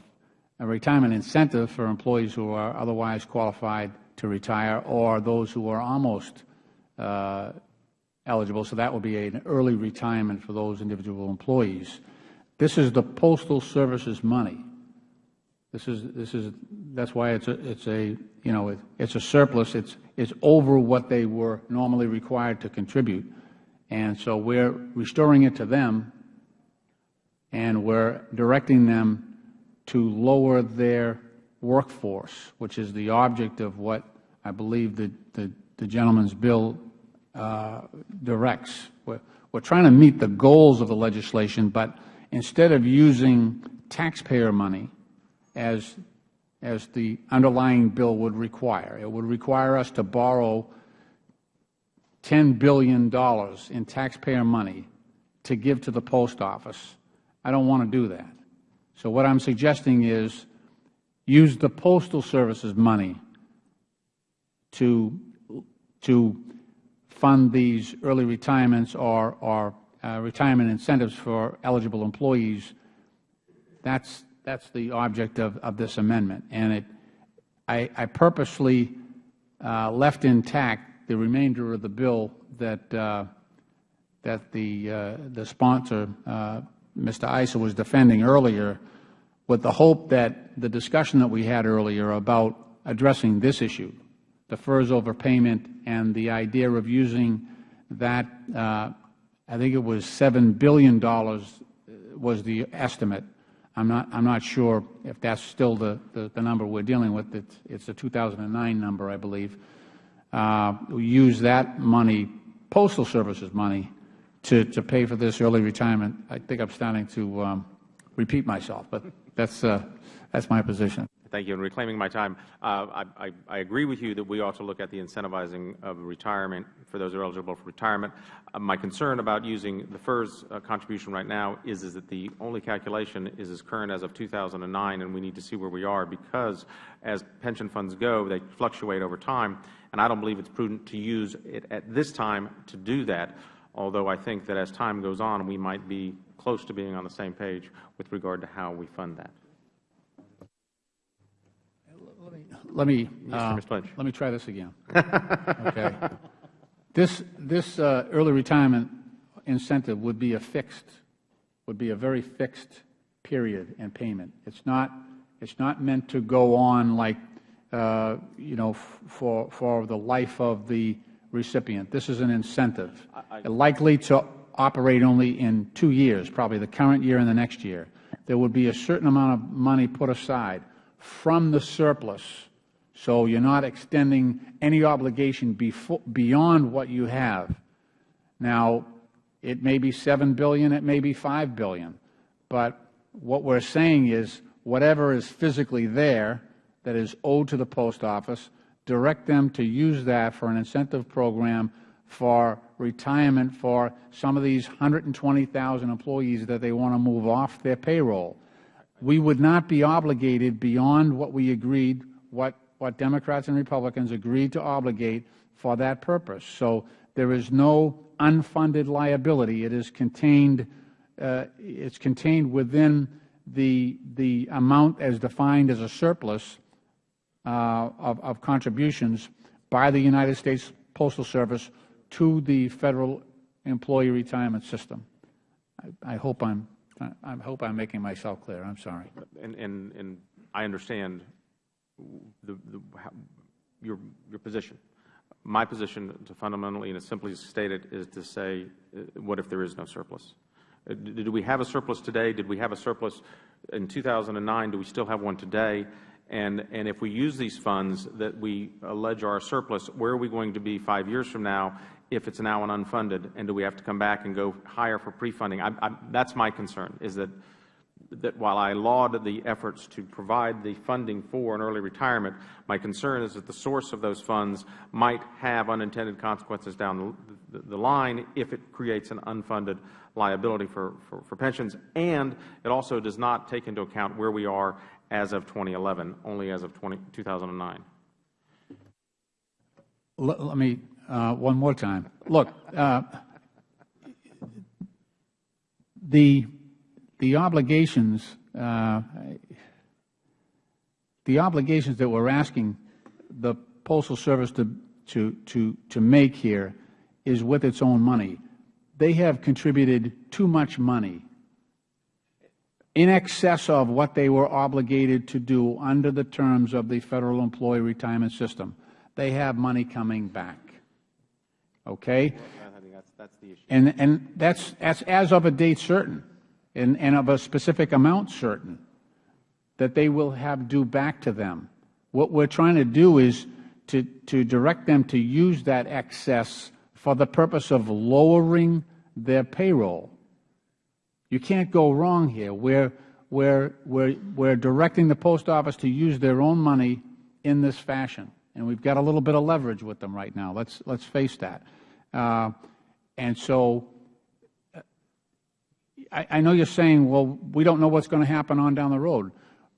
a retirement incentive for employees who are otherwise qualified to retire or those who are almost uh, eligible. So that will be an early retirement for those individual employees. This is the Postal Service's money. This is this is that's why it's a it's a you know it, it's a surplus. It's it's over what they were normally required to contribute, and so we're restoring it to them, and we're directing them to lower their workforce, which is the object of what I believe the the, the gentleman's bill directs. We're, we're trying to meet the goals of the legislation, but instead of using taxpayer money as, as the underlying bill would require. It would require us to borrow $10 billion in taxpayer money to give to the Post Office. I don't want to do that. So what I'm suggesting is use the Postal Service's money to, to fund these early retirements or, or uh, retirement incentives for eligible employees. That's, that's the object of, of this amendment. And it, I, I purposely uh, left intact the remainder of the bill that, uh, that the, uh, the sponsor, uh, Mr. Issa, was defending earlier with the hope that the discussion that we had earlier about addressing this issue, the FERS overpayment and the idea of using that, uh, I think it was $7 billion was the estimate I'm not, I'm not sure if that's still the, the, the number we're dealing with. It's, it's a 2009 number, I believe. Uh, we use that money, Postal Service's money, to, to pay for this early retirement. I think I'm starting to um, repeat myself, but that's, uh, that's my position. Thank you. In reclaiming my time, uh, I, I, I, agree with you that we ought to look at the incentivizing of retirement for those who are eligible for retirement. Uh, my concern about using the FERS uh, contribution right now is, is that the only calculation is as current as of 2009, and we need to see where we are because as pension funds go, they fluctuate over time, and I don't believe it's prudent to use it at this time to do that, although I think that as time goes on, we might be close to being on the same page with regard to how we fund that. Let me uh, let me try this again. okay. This this uh, early retirement incentive would be a fixed would be a very fixed period and payment. It's not it's not meant to go on like uh, you know for for the life of the recipient. This is an incentive, I, I, likely to operate only in two years, probably the current year and the next year. There would be a certain amount of money put aside from the surplus so you are not extending any obligation beyond what you have. Now, it may be 7 billion, it may be 5 billion, but what we are saying is whatever is physically there that is owed to the Post Office, direct them to use that for an incentive program for retirement for some of these 120,000 employees that they want to move off their payroll. We would not be obligated beyond what we agreed, what what Democrats and Republicans agreed to obligate for that purpose. So there is no unfunded liability. It is contained, uh, it's contained within the, the amount as defined as a surplus uh, of, of contributions by the United States Postal Service to the Federal Employee Retirement System. I, I hope I'm I hope I'm making myself clear. I'm sorry. And, and, and I understand the, the, your, your position. My position, to fundamentally and as simply stated, is to say, uh, what if there is no surplus? Uh, do we have a surplus today? Did we have a surplus in 2009? Do we still have one today? And, and if we use these funds that we allege are a surplus, where are we going to be five years from now if it's now an unfunded? And do we have to come back and go higher for pre-funding? That's my concern, is that, that while I laud the efforts to provide the funding for an early retirement, my concern is that the source of those funds might have unintended consequences down the, the, the line if it creates an unfunded liability for, for, for pensions. And it also does not take into account where we are as of 2011, only as of 20, 2009. Let, me, one more time. Look, uh, the, the obligations, uh, the obligations that we're asking the Postal Service to, to, to, to make here is with its own money. They have contributed too much money in excess of what they were obligated to do under the terms of the Federal Employee Retirement System. They have money coming back. Okay? That's the issue. And, and that's, that's as of a date certain and, and of a specific amount certain that they will have due back to them. What we're trying to do is to, to direct them to use that excess for the purpose of lowering their payroll. You can't go wrong here. We're, we're, we're, we're directing the Post Office to use their own money in this fashion. And we've got a little bit of leverage with them right now. Let's, let's face that. Uh, and so I, I know you're saying, well, we don't know what's going to happen on down the road.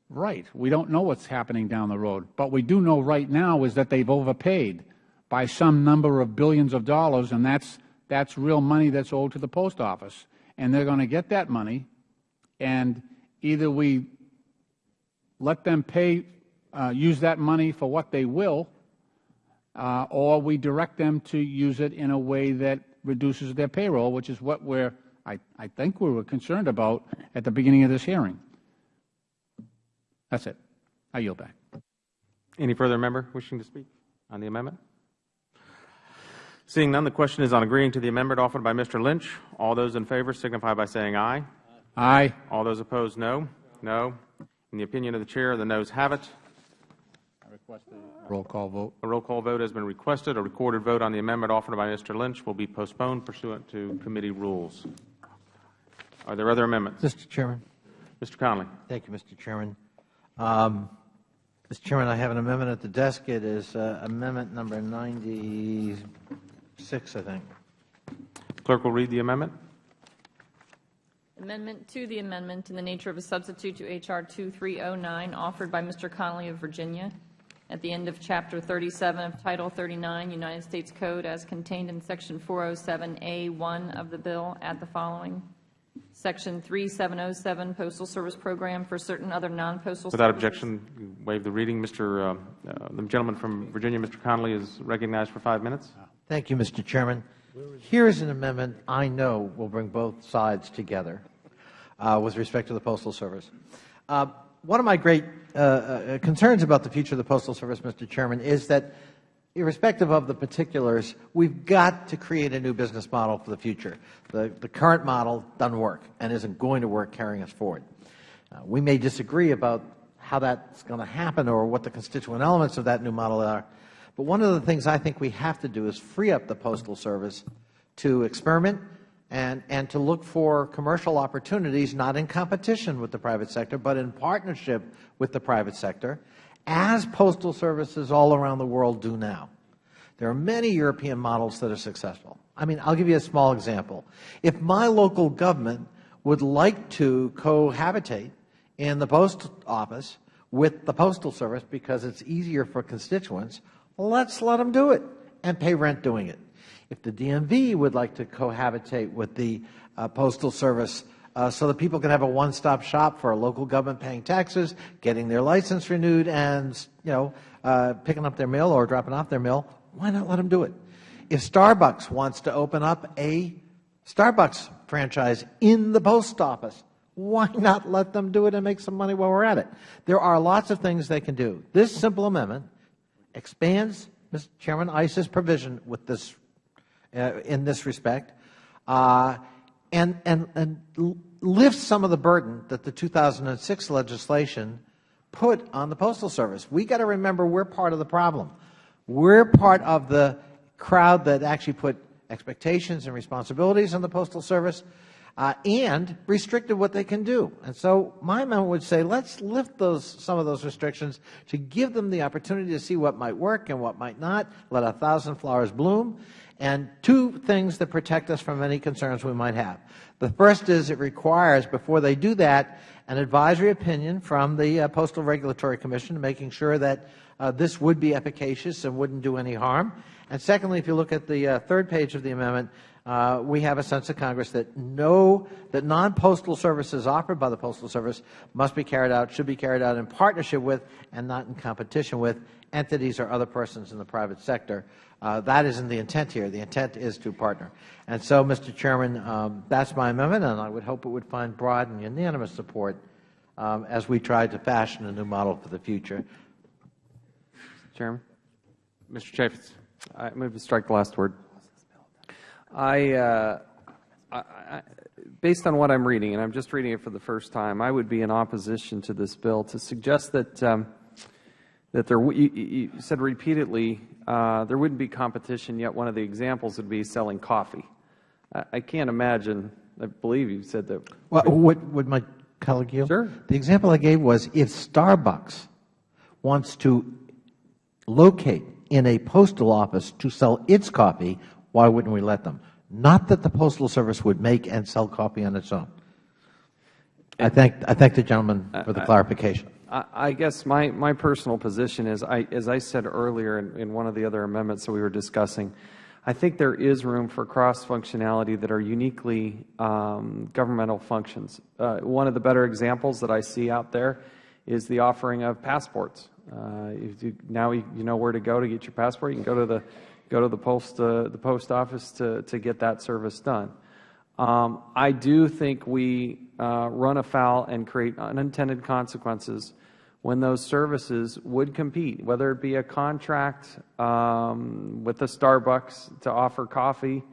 Right. We don't know what's happening down the road. But we do know right now is that they've overpaid by some number of billions of dollars, and that's, that's real money that's owed to the Post Office. And they're going to get that money, and either we let them pay, uh, use that money for what they will, uh, or we direct them to use it in a way that reduces their payroll, which is what we're, I, I think we were concerned about at the beginning of this hearing. That's it. I yield back. Any further member wishing to speak on the amendment? Seeing none, the question is on agreeing to the amendment offered by Mr. Lynch. All those in favor signify by saying aye. Aye. All those opposed, no. No. In the opinion of the Chair, the noes have it. Roll call vote. A roll call vote has been requested. A recorded vote on the amendment offered by Mr. Lynch will be postponed pursuant to committee rules. Are there other amendments? Mr. Chairman. Mr. Connolly. Thank you, Mr. Chairman. Um, Mr. Chairman, I have an amendment at the desk. It is uh, amendment number 96, I think. Clerk will read the amendment. Amendment to the amendment in the nature of a substitute to H.R. 2309, offered by Mr. Connolly of Virginia, at the end of Chapter 37 of Title 39, United States Code, as contained in Section 407A1 of the bill, add the following. Section 3707, Postal Service Program for certain other non-postal Without services. objection, waive the reading. Mr. Uh, uh, the gentleman from Virginia, Mr. Connolly, is recognized for five minutes. Thank you, Mr. Chairman. Here is an amendment I know will bring both sides together uh, with respect to the Postal Service. Uh, one of my great uh, uh, concerns about the future of the Postal Service, Mr. Chairman, is that irrespective of the particulars, we've got to create a new business model for the future. The, the current model doesn't work and isn't going to work carrying us forward. Uh, we may disagree about how that's going to happen or what the constituent elements of that new model are, but one of the things I think we have to do is free up the Postal Service to experiment and, and to look for commercial opportunities, not in competition with the private sector, but in partnership with the private sector, as postal services all around the world do now. There are many European models that are successful. I mean, I'll give you a small example. If my local government would like to cohabitate in the post office with the Postal Service because it's easier for constituents, let's let them do it and pay rent doing it. If the DMV would like to cohabitate with the uh, Postal Service uh, so that people can have a one-stop shop for local government paying taxes, getting their license renewed, and you know, uh, picking up their mail or dropping off their mail, why not let them do it? If Starbucks wants to open up a Starbucks franchise in the post office, why not let them do it and make some money while we're at it? There are lots of things they can do. This simple amendment expands, Mr. Chairman, Issa's provision with this, uh, in this respect, uh, and, and, and lifts some of the burden that the 2006 legislation put on the Postal Service. we got to remember we are part of the problem. We are part of the crowd that actually put expectations and responsibilities on the Postal Service uh, and restricted what they can do. And so my amendment would say let's lift those, some of those restrictions to give them the opportunity to see what might work and what might not, let a thousand flowers bloom, and two things that protect us from any concerns we might have. The first is it requires, before they do that, an advisory opinion from the uh, Postal Regulatory Commission, making sure that uh, this would be efficacious and wouldn't do any harm. And secondly, if you look at the uh, third page of the amendment, uh, we have a sense of Congress that no, that non-postal services offered by the Postal Service must be carried out, should be carried out in partnership with and not in competition with entities or other persons in the private sector. Uh, that isn't the intent here. The intent is to partner. And so, Mr. Chairman, um, that's my amendment, and I would hope it would find broad and unanimous support um, as we try to fashion a new model for the future. Mr. Chairman? Mr. Chaffetz. I move to strike the last word. I, uh, I, I, based on what I'm reading, and I'm just reading it for the first time, I would be in opposition to this bill to suggest that um, that there. You, you said repeatedly uh, there wouldn't be competition. Yet one of the examples would be selling coffee. I, I can't imagine. I believe you said that. Well, would, would my colleague yield? Sure. The example I gave was if Starbucks wants to locate in a postal office to sell its coffee, why wouldn't we let them? Not that the Postal Service would make and sell coffee on its own. I thank, I thank the gentleman for the clarification. I, guess my, my personal position is, I, as I said earlier in, in one of the other amendments that we were discussing, I think there is room for cross-functionality that are uniquely um, governmental functions. Uh, one of the better examples that I see out there is the offering of passports. Uh, you, now you, you know where to go to get your passport. You can go to the go to the post uh, the post office to to get that service done. Um, I do think we uh, run afoul and create unintended consequences when those services would compete, whether it be a contract um, with a Starbucks to offer coffee.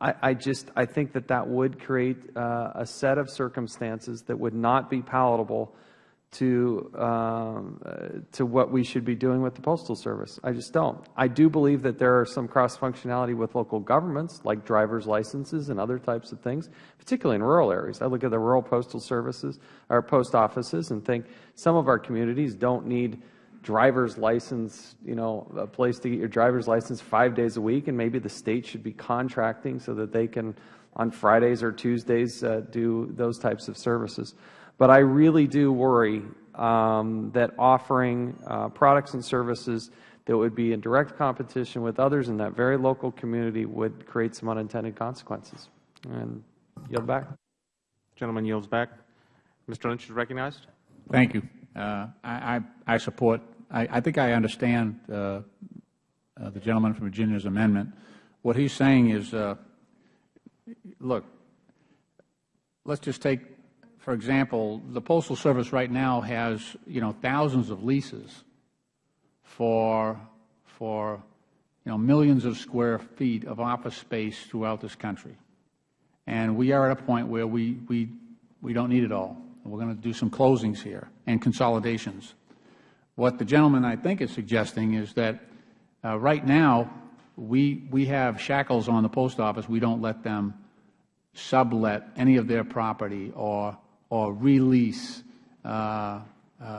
I, I, just I think that that would create uh, a set of circumstances that would not be palatable to um, uh, to what we should be doing with the postal service. I just don't. I do believe that there are some cross functionality with local governments, like driver's licenses and other types of things, particularly in rural areas. I look at the rural postal services or post offices and think some of our communities don't need driver's license, you know, a place to get your driver's license five days a week, and maybe the state should be contracting so that they can, on Fridays or Tuesdays, uh, do those types of services. But I really do worry um, that offering uh, products and services that would be in direct competition with others in that very local community would create some unintended consequences. And yield back. Gentleman yields back. Mr. Lynch is recognized. Thank you. Uh, I, I, I, support, I, I, think I understand uh, uh, the gentleman from Virginia's amendment. What he's saying is, uh, look, let's just take for example, the Postal Service right now has, you know, thousands of leases for, for, you know, millions of square feet of office space throughout this country. And we are at a point where we, we, we don't need it all. We're going to do some closings here and consolidations. What the gentleman, I think, is suggesting is that uh, right now we, we have shackles on the Post Office. We don't let them sublet any of their property or or release, uh, uh,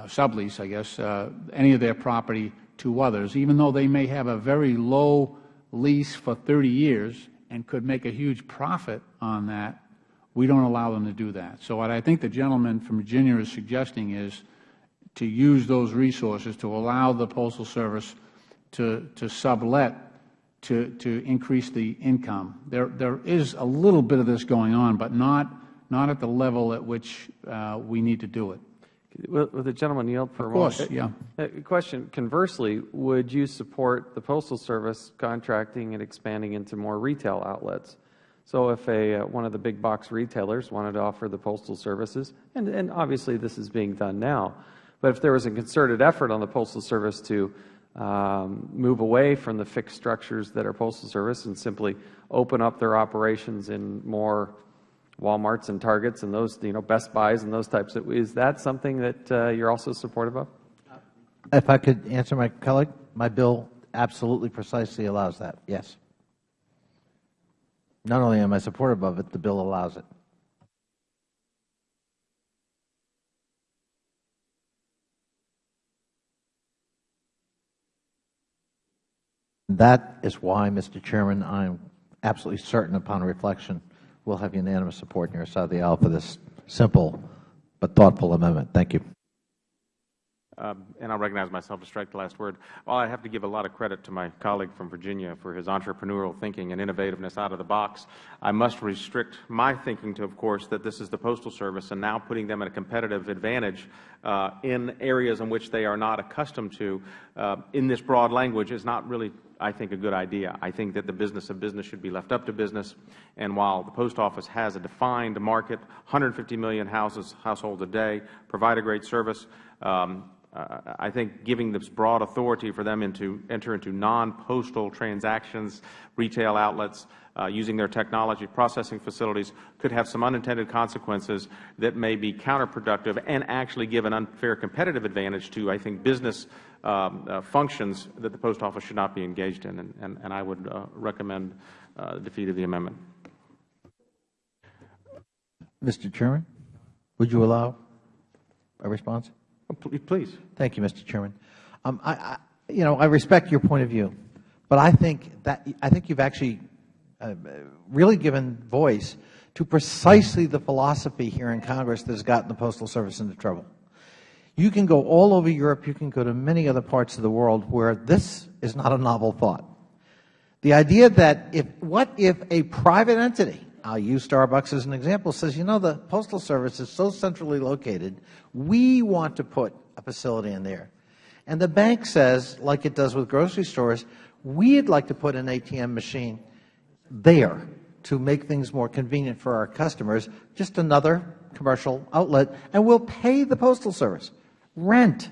sublease, I guess, uh, any of their property to others, even though they may have a very low lease for 30 years and could make a huge profit on that, we don't allow them to do that. So what I think the gentleman from Virginia is suggesting is to use those resources to allow the Postal Service to, to sublet to, to increase the income. There, there is a little bit of this going on, but not not at the level at which uh, we need to do it. Will, the gentleman yield for a moment? Of course, yeah. A uh, question, conversely, would you support the Postal Service contracting and expanding into more retail outlets? So if a, uh, one of the big box retailers wanted to offer the Postal Services, and, and obviously this is being done now, but if there was a concerted effort on the Postal Service to um, move away from the fixed structures that are Postal Service and simply open up their operations in more Walmarts and Targets and those, you know, Best Buys and those types of, is that something that uh, you're also supportive of? If I could answer my colleague, my bill absolutely precisely allows that, yes. Not only am I supportive of it, the bill allows it. That is why, Mr. Chairman, I am absolutely certain upon reflection will have unanimous support on your side of the aisle for this simple but thoughtful amendment. Thank you. Um, and I will recognize myself to strike the last word. While I have to give a lot of credit to my colleague from Virginia for his entrepreneurial thinking and innovativeness out of the box, I must restrict my thinking to, of course, that this is the Postal Service and now putting them at a competitive advantage uh, in areas in which they are not accustomed to uh, in this broad language is not really I think, a good idea. I think that the business of business should be left up to business. And while the Post Office has a defined market, 150 million houses, households a day, provide a great service, um, I think giving this broad authority for them into enter into non-postal transactions, retail outlets, uh, using their technology processing facilities could have some unintended consequences that may be counterproductive and actually give an unfair competitive advantage to, I think, business um, uh, functions that the Post Office should not be engaged in. And, and, and I would uh, recommend uh, defeat of the amendment. Mr. Chairman, would you allow a response? Please. Thank you, Mr. Chairman. Um, I, I, you know, I respect your point of view, but I think that I think you've actually uh, really given voice to precisely the philosophy here in Congress that has gotten the Postal Service into trouble. You can go all over Europe, you can go to many other parts of the world where this is not a novel thought. The idea that if, what if a private entity I'll use Starbucks as an example, says, you know, the Postal Service is so centrally located, we want to put a facility in there. And the bank says, like it does with grocery stores, we'd like to put an ATM machine there to make things more convenient for our customers, just another commercial outlet, and we'll pay the Postal Service rent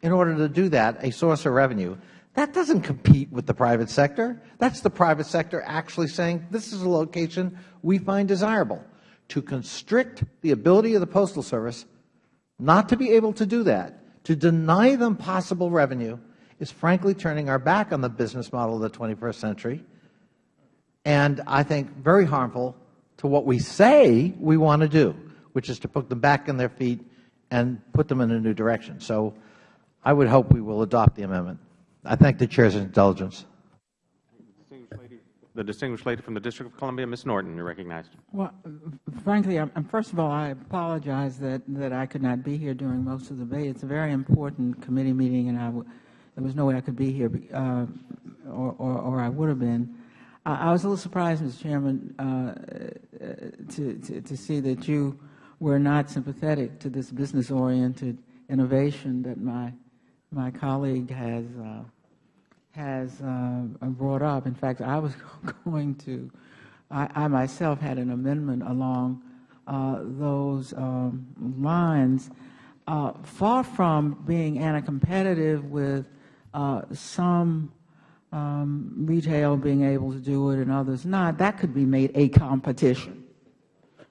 in order to do that, a source of revenue. That doesn't compete with the private sector. That's the private sector actually saying, this is a location we find desirable. To constrict the ability of the Postal Service not to be able to do that, to deny them possible revenue, is frankly turning our back on the business model of the 21st century, and I think very harmful to what we say we want to do, which is to put them back on their feet and put them in a new direction. So I would hope we will adopt the amendment. I thank the Chair's indulgence. The distinguished lady from the District of Columbia, Ms. Norton, you're recognized. Well, frankly, I'm, first of all, I apologize that, that I could not be here during most of the debate. It's a very important committee meeting, and I w there was no way I could be here, uh, or, or, or, I would have been. Uh, I was a little surprised, Mr. Chairman, uh, to, to, to see that you were not sympathetic to this business-oriented innovation that my my colleague has uh, has uh, brought up. In fact, I was going to, I, I myself had an amendment along uh, those um, lines. Far from being anti-competitive with some um, retail being able to do it and others not, that could be made a competition.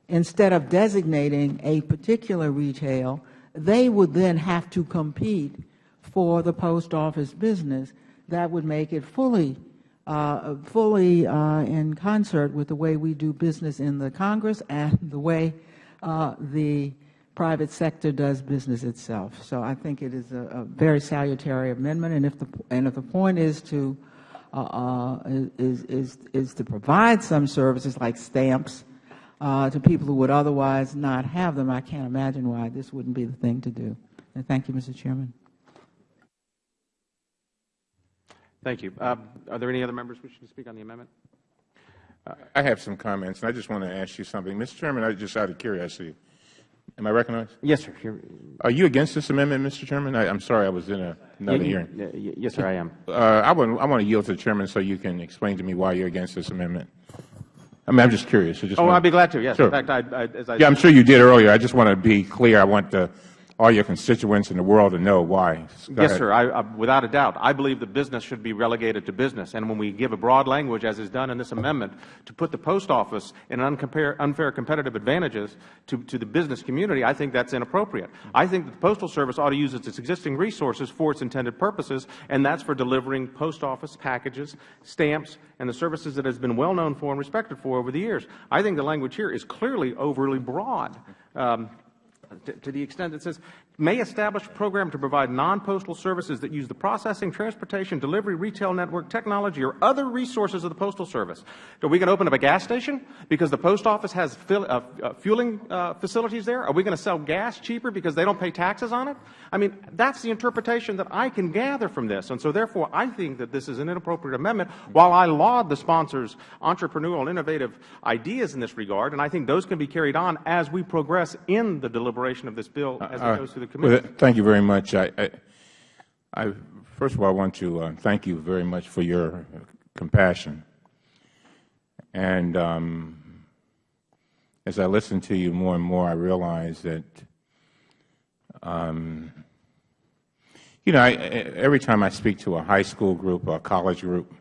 Instead of designating a particular retail, they would then have to compete for the post office business that would make it fully uh, fully uh, in concert with the way we do business in the Congress and the way uh, the private sector does business itself. So I think it is a, a very salutary amendment, and if the and if the point is to uh, uh, is is is to provide some services like stamps uh, to people who would otherwise not have them, I can't imagine why this wouldn't be the thing to do. And thank you, Mr. Chairman. Thank you. Uh, are there any other members wishing to speak on the amendment? Uh, I have some comments, and I just want to ask you something. Mr. Chairman, I just out of curiosity, am I recognized? Yes, sir. You're, are you against this amendment, Mr. Chairman? I, am sorry, I was in a, another yeah, hearing. yes, sir, I am. Uh, I, want, I want to yield to the Chairman so you can explain to me why you're against this amendment. I mean, I'm just curious. I just oh, I'd be glad to, yes. Sure. In fact, I, I, as I yeah, I'm sure you did earlier. I just want to be clear. I want the all your constituents in the world to know why. Yes, sir. I, I, without a doubt. I believe that business should be relegated to business. And when we give a broad language, as is done in this amendment, to put the Post Office in unfair competitive advantages to, to the business community, I think that is inappropriate. I think that the Postal Service ought to use its existing resources for its intended purposes, and that is for delivering Post Office packages, stamps, and the services that it has been well known for and respected for over the years. I think the language here is clearly overly broad. Um, to, the extent it says, may establish a program to provide non-postal services that use the processing, transportation, delivery, retail network, technology, or other resources of the Postal Service. Are we going to open up a gas station because the Post Office has uh, uh, fueling uh, facilities there? Are we going to sell gas cheaper because they don't pay taxes on it? I mean, that's the interpretation that I can gather from this. And so, therefore, I think that this is an inappropriate amendment. While I laud the sponsor's entrepreneurial and innovative ideas in this regard, and I think those can be carried on as we progress in the deliberation of this bill as it goes through the well, thank you very much. I, I, I, first of all, I want to uh, thank you very much for your compassion. And um, as I listen to you more and more, I realize that, um, you know, I, every time I speak to a high school group or a college group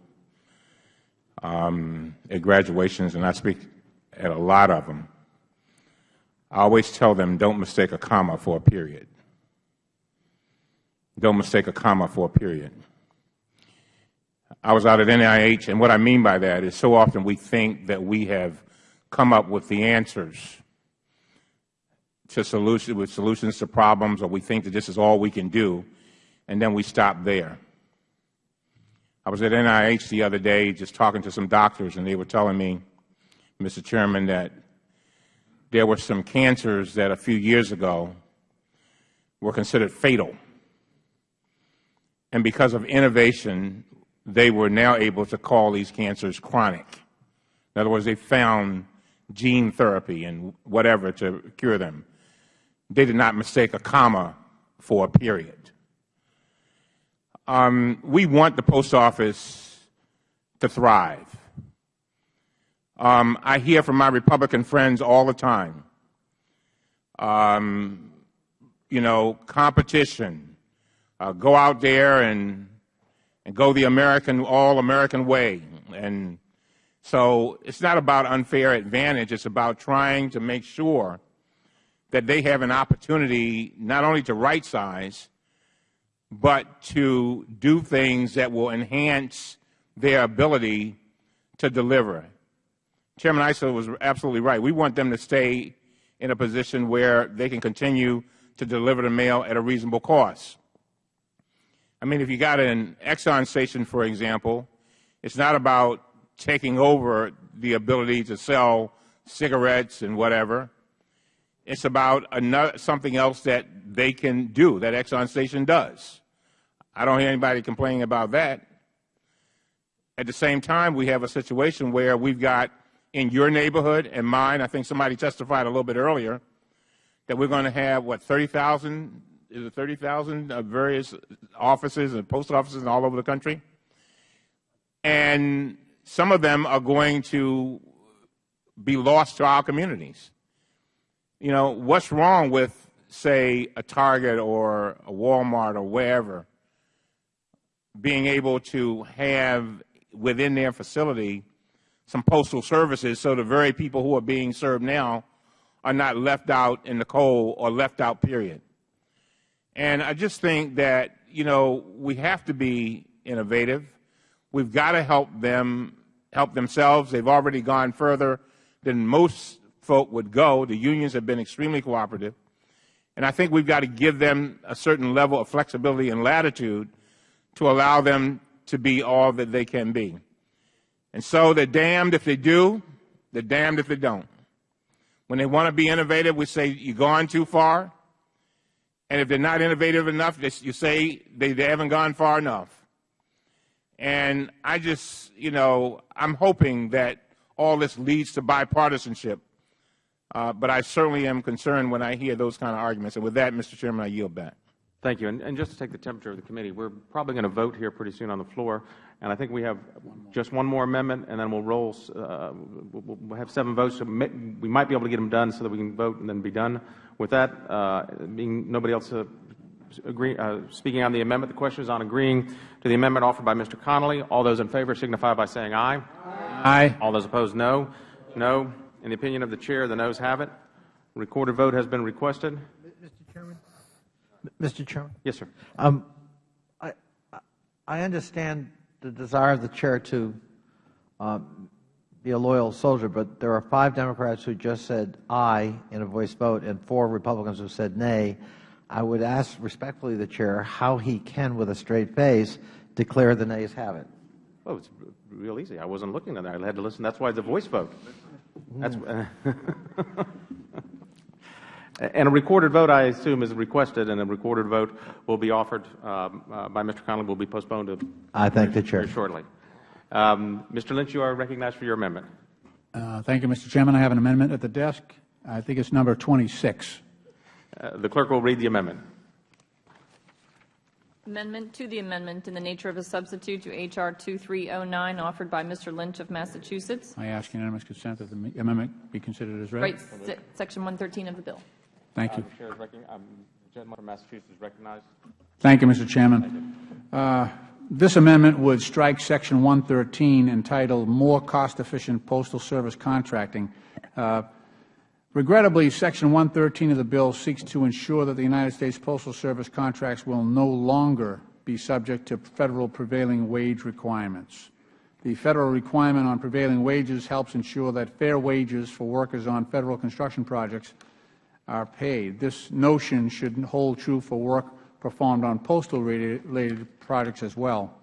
um, at graduations, and I speak at a lot of them, I always tell them, don't mistake a comma for a period. Don't mistake a comma for a period. I was out at NIH, and what I mean by that is so often we think that we have come up with the answers to solution, with solutions to problems, or we think that this is all we can do, and then we stop there. I was at NIH the other day just talking to some doctors, and they were telling me, Mr. Chairman, that there were some cancers that a few years ago were considered fatal. And because of innovation, they were now able to call these cancers chronic. In other words, they found gene therapy and whatever to cure them. They did not mistake a comma for a period. Um, we want the Post Office to thrive. Um, I hear from my Republican friends all the time, um, you know, competition, Uh, go out there and, and go the American, all American way. And so it's not about unfair advantage, it's about trying to make sure that they have an opportunity not only to right size, but to do things that will enhance their ability to deliver. Chairman Issa was absolutely right. We want them to stay in a position where they can continue to deliver the mail at a reasonable cost. I mean, if you got an Exxon station, for example, it's not about taking over the ability to sell cigarettes and whatever. It's about another, something else that they can do, that Exxon station does. I don't hear anybody complaining about that. At the same time, we have a situation where we've got in your neighborhood and mine, I think somebody testified a little bit earlier, that we're going to have, what, 30,000, is it 30,000 uh, various offices and post offices all over the country? And some of them are going to be lost to our communities. You know, what's wrong with, say, a Target or a Walmart or wherever being able to have within their facility some postal services so the very people who are being served now are not left out in the cold or left out, period. And I just think that, you know, we have to be innovative. We've got to help them help themselves. They've already gone further than most folk would go. The unions have been extremely cooperative. And I think we've got to give them a certain level of flexibility and latitude to allow them to be all that they can be. And so they're damned if they do, they're damned if they don't. When they want to be innovative, we say, you've gone too far. And if they're not innovative enough, you say they, they haven't gone far enough. And I just, you know, I'm hoping that all this leads to bipartisanship. Uh, but I certainly am concerned when I hear those kind of arguments. And with that, Mr. Chairman, I yield back. Thank you. And, and just to take the temperature of the committee, we're probably going to vote here pretty soon on the floor. And I think we have just one more amendment, and then we'll roll, uh, we'll have seven votes. So we might be able to get them done so that we can vote and then be done. With that, uh, being nobody else uh, agree, uh, speaking on the amendment, the question is on agreeing to the amendment offered by Mr. Connolly. All those in favor signify by saying aye. Aye. All those opposed, no. No. In the opinion of the Chair, the noes have it. Recorded vote has been requested. Mr. Chairman? Mr. Chairman? Yes, sir. Um, I, I understand the desire of the Chair to um, be a loyal soldier, but there are five Democrats who just said aye in a voice vote and four Republicans who said nay. I would ask respectfully the Chair how he can, with a straight face, declare the nays have it. Oh, it's real easy. I wasn't looking at that. I had to listen. That's why it's a voice vote. That's, and a recorded vote, I assume, is requested, and a recorded vote will be offered um, uh, by Mr. Connolly, will be postponed to I thank the Chair. very shortly. Um, Mr. Lynch, you are recognized for your amendment. Uh, Thank you, Mr. Chairman. I have an amendment at the desk. I think it's number 26. Uh, the clerk will read the amendment. Amendment to the amendment in the nature of a substitute to H.R. 2309, offered by Mr. Lynch of Massachusetts. I ask unanimous consent that the amendment be considered as read. Right, se- Section 113 of the bill. Thank you. Uh, the chair is um, the gentleman from Massachusetts is recognized. Thank you, Mr. Chairman. This amendment would strike Section 113 entitled More Cost-Efficient Postal Service Contracting. Uh, Regrettably, Section 113 of the bill seeks to ensure that the United States Postal Service contracts will no longer be subject to Federal prevailing wage requirements. The Federal requirement on prevailing wages helps ensure that fair wages for workers on Federal construction projects are paid. This notion should hold true for work performed on postal-related projects as well.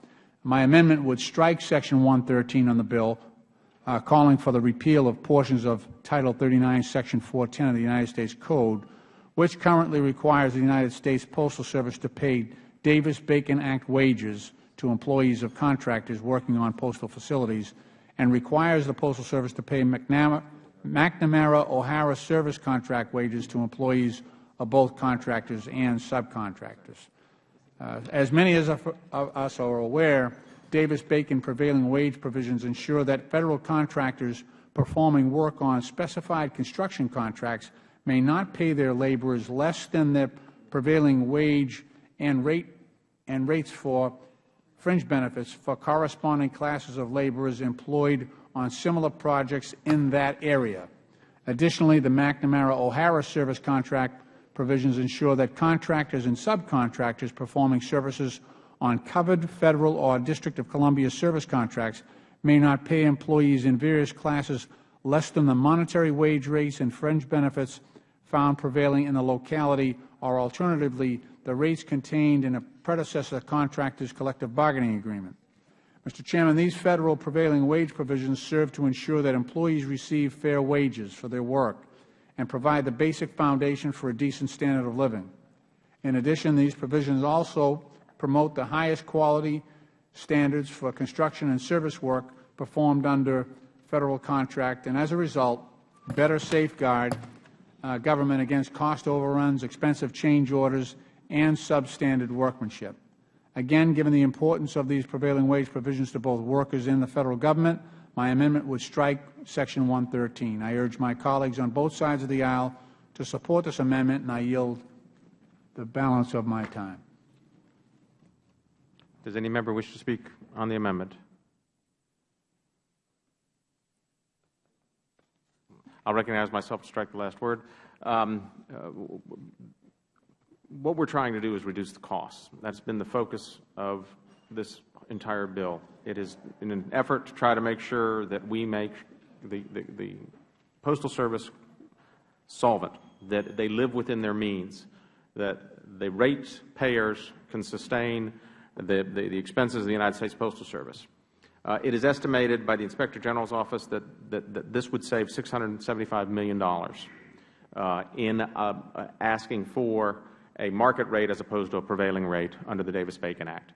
My amendment would strike Section 113 on the bill, uh, calling for the repeal of portions of Title 39, Section 410 of the United States Code, which currently requires the United States Postal Service to pay Davis-Bacon Act wages to employees of contractors working on postal facilities, and requires the Postal Service to pay McNamara, McNamara O'Hara service contract wages to employees of both contractors and subcontractors. Uh, As many as of us are aware, Davis-Bacon prevailing wage provisions ensure that Federal contractors performing work on specified construction contracts may not pay their laborers less than their prevailing wage and rate and rates for fringe benefits for corresponding classes of laborers employed on similar projects in that area. Additionally, the McNamara-O'Hara service contract provisions ensure that contractors and subcontractors performing services on covered Federal or District of Columbia service contracts may not pay employees in various classes less than the monetary wage rates and fringe benefits found prevailing in the locality, or alternatively, the rates contained in a predecessor contractor's collective bargaining agreement. Mr. Chairman, these Federal prevailing wage provisions serve to ensure that employees receive fair wages for their work and provide the basic foundation for a decent standard of living. In addition, these provisions also promote the highest quality standards for construction and service work performed under Federal contract, and as a result, better safeguard uh, government against cost overruns, expensive change orders, and substandard workmanship. Again, given the importance of these prevailing wage provisions to both workers and the Federal Government, my amendment would strike Section 113. I urge my colleagues on both sides of the aisle to support this amendment, and I yield the balance of my time. Does any member wish to speak on the amendment? I'll recognize myself to strike the last word. Um, uh, what we're trying to do is reduce the costs. That's been the focus of this entire bill. It is in an effort to try to make sure that we make the, the, the Postal Service solvent, that they live within their means, that the rate payers can sustain the, the, the expenses of the United States Postal Service. Uh, it is estimated by the Inspector General's office that, that, that this would save $675 million uh, in uh, asking for a market rate as opposed to a prevailing rate under the Davis-Bacon Act.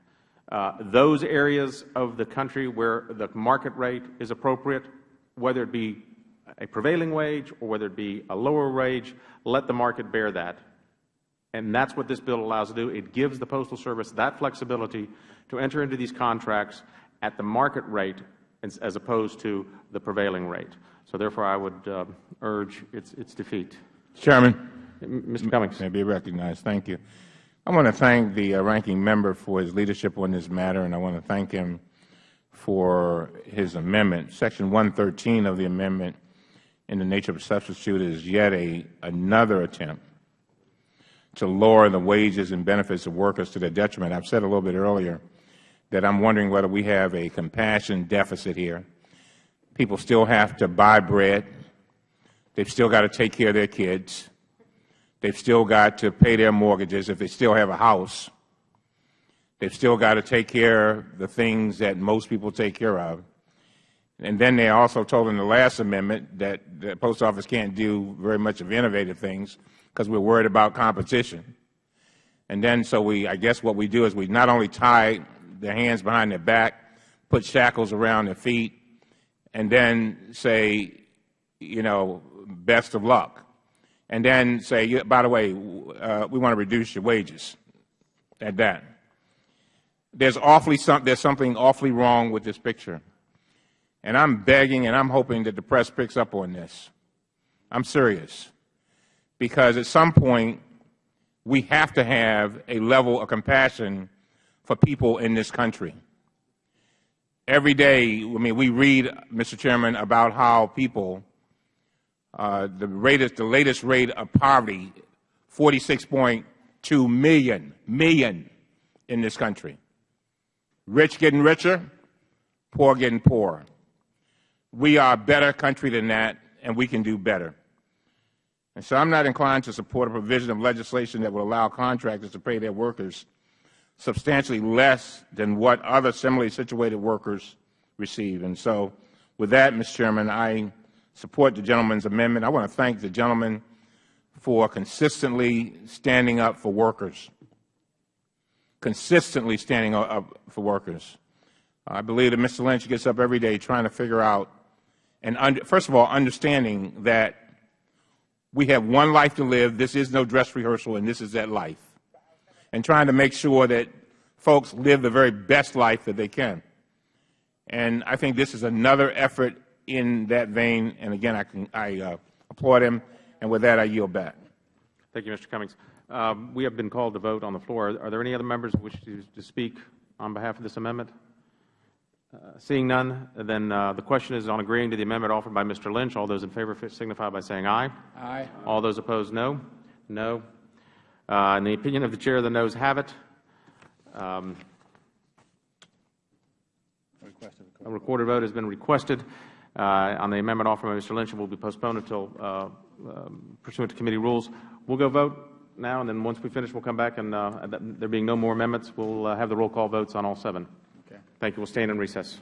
Uh, those areas of the country where the market rate is appropriate, whether it be a prevailing wage or whether it be a lower wage, let the market bear that. And that's what this bill allows to do. It gives the Postal Service that flexibility to enter into these contracts at the market rate as as opposed to the prevailing rate. So therefore, I would uh, urge its, its defeat. Chairman. Mr. Cummings. May be recognized. Thank you. I want to thank the uh, ranking member for his leadership on this matter, and I want to thank him for his amendment. Section 113 of the amendment, in the nature of a substitute, is yet a, another attempt to lower the wages and benefits of workers to their detriment. I have said a little bit earlier that I am wondering whether we have a compassion deficit here. People still have to buy bread. They have still got to take care of their kids. They have still got to pay their mortgages if they still have a house. They have still got to take care of the things that most people take care of. And then they also told in the last amendment that the Post Office can't do very much of innovative things because we are worried about competition. And then so we, I guess what we do is we not only tie their hands behind their back, put shackles around their feet, and then say, you know, best of luck. And then say, by the way, uh, we want to reduce your wages at that. There's, awfully some, there's something awfully wrong with this picture. And I'm begging and I'm hoping that the press picks up on this. I'm serious. Because at some point, we have to have a level of compassion for people in this country. Every day, I mean, we read, Mr. Chairman, about how people, Uh, the, rate, the latest rate of poverty, 46.2 million, million in this country. Rich getting richer, poor getting poorer. We are a better country than that, and we can do better. And so I'm not inclined to support a provision of legislation that would allow contractors to pay their workers substantially less than what other similarly situated workers receive. And so with that, Mr. Chairman, I support the gentleman's amendment. I want to thank the gentleman for consistently standing up for workers, consistently standing up for workers. I believe that Mr. Lynch gets up every day trying to figure out, and under, first of all, understanding that we have one life to live, this is no dress rehearsal, and this is that life and trying to make sure that folks live the very best life that they can. And I think this is another effort in that vein. And again, I, can, I uh, applaud him. And with that, I yield back. Thank you, Mr. Cummings. Um, we have been called to vote on the floor. Are there any other members who wish to, to speak on behalf of this amendment? Uh, seeing none, then uh, the question is on agreeing to the amendment offered by Mr. Lynch. All those in favor signify by saying aye. Aye. All those opposed, no. No. Uh, in the opinion of the Chair, the noes have it. Um, a recorded vote has been requested on the amendment offered by Mr. Lynch and will be postponed until uh, um, pursuant to committee rules. We'll go vote now, and then once we finish, we'll come back, and uh, there being no more amendments, we'll uh, have the roll call votes on all seven. Okay. Thank you. We'll stand in recess.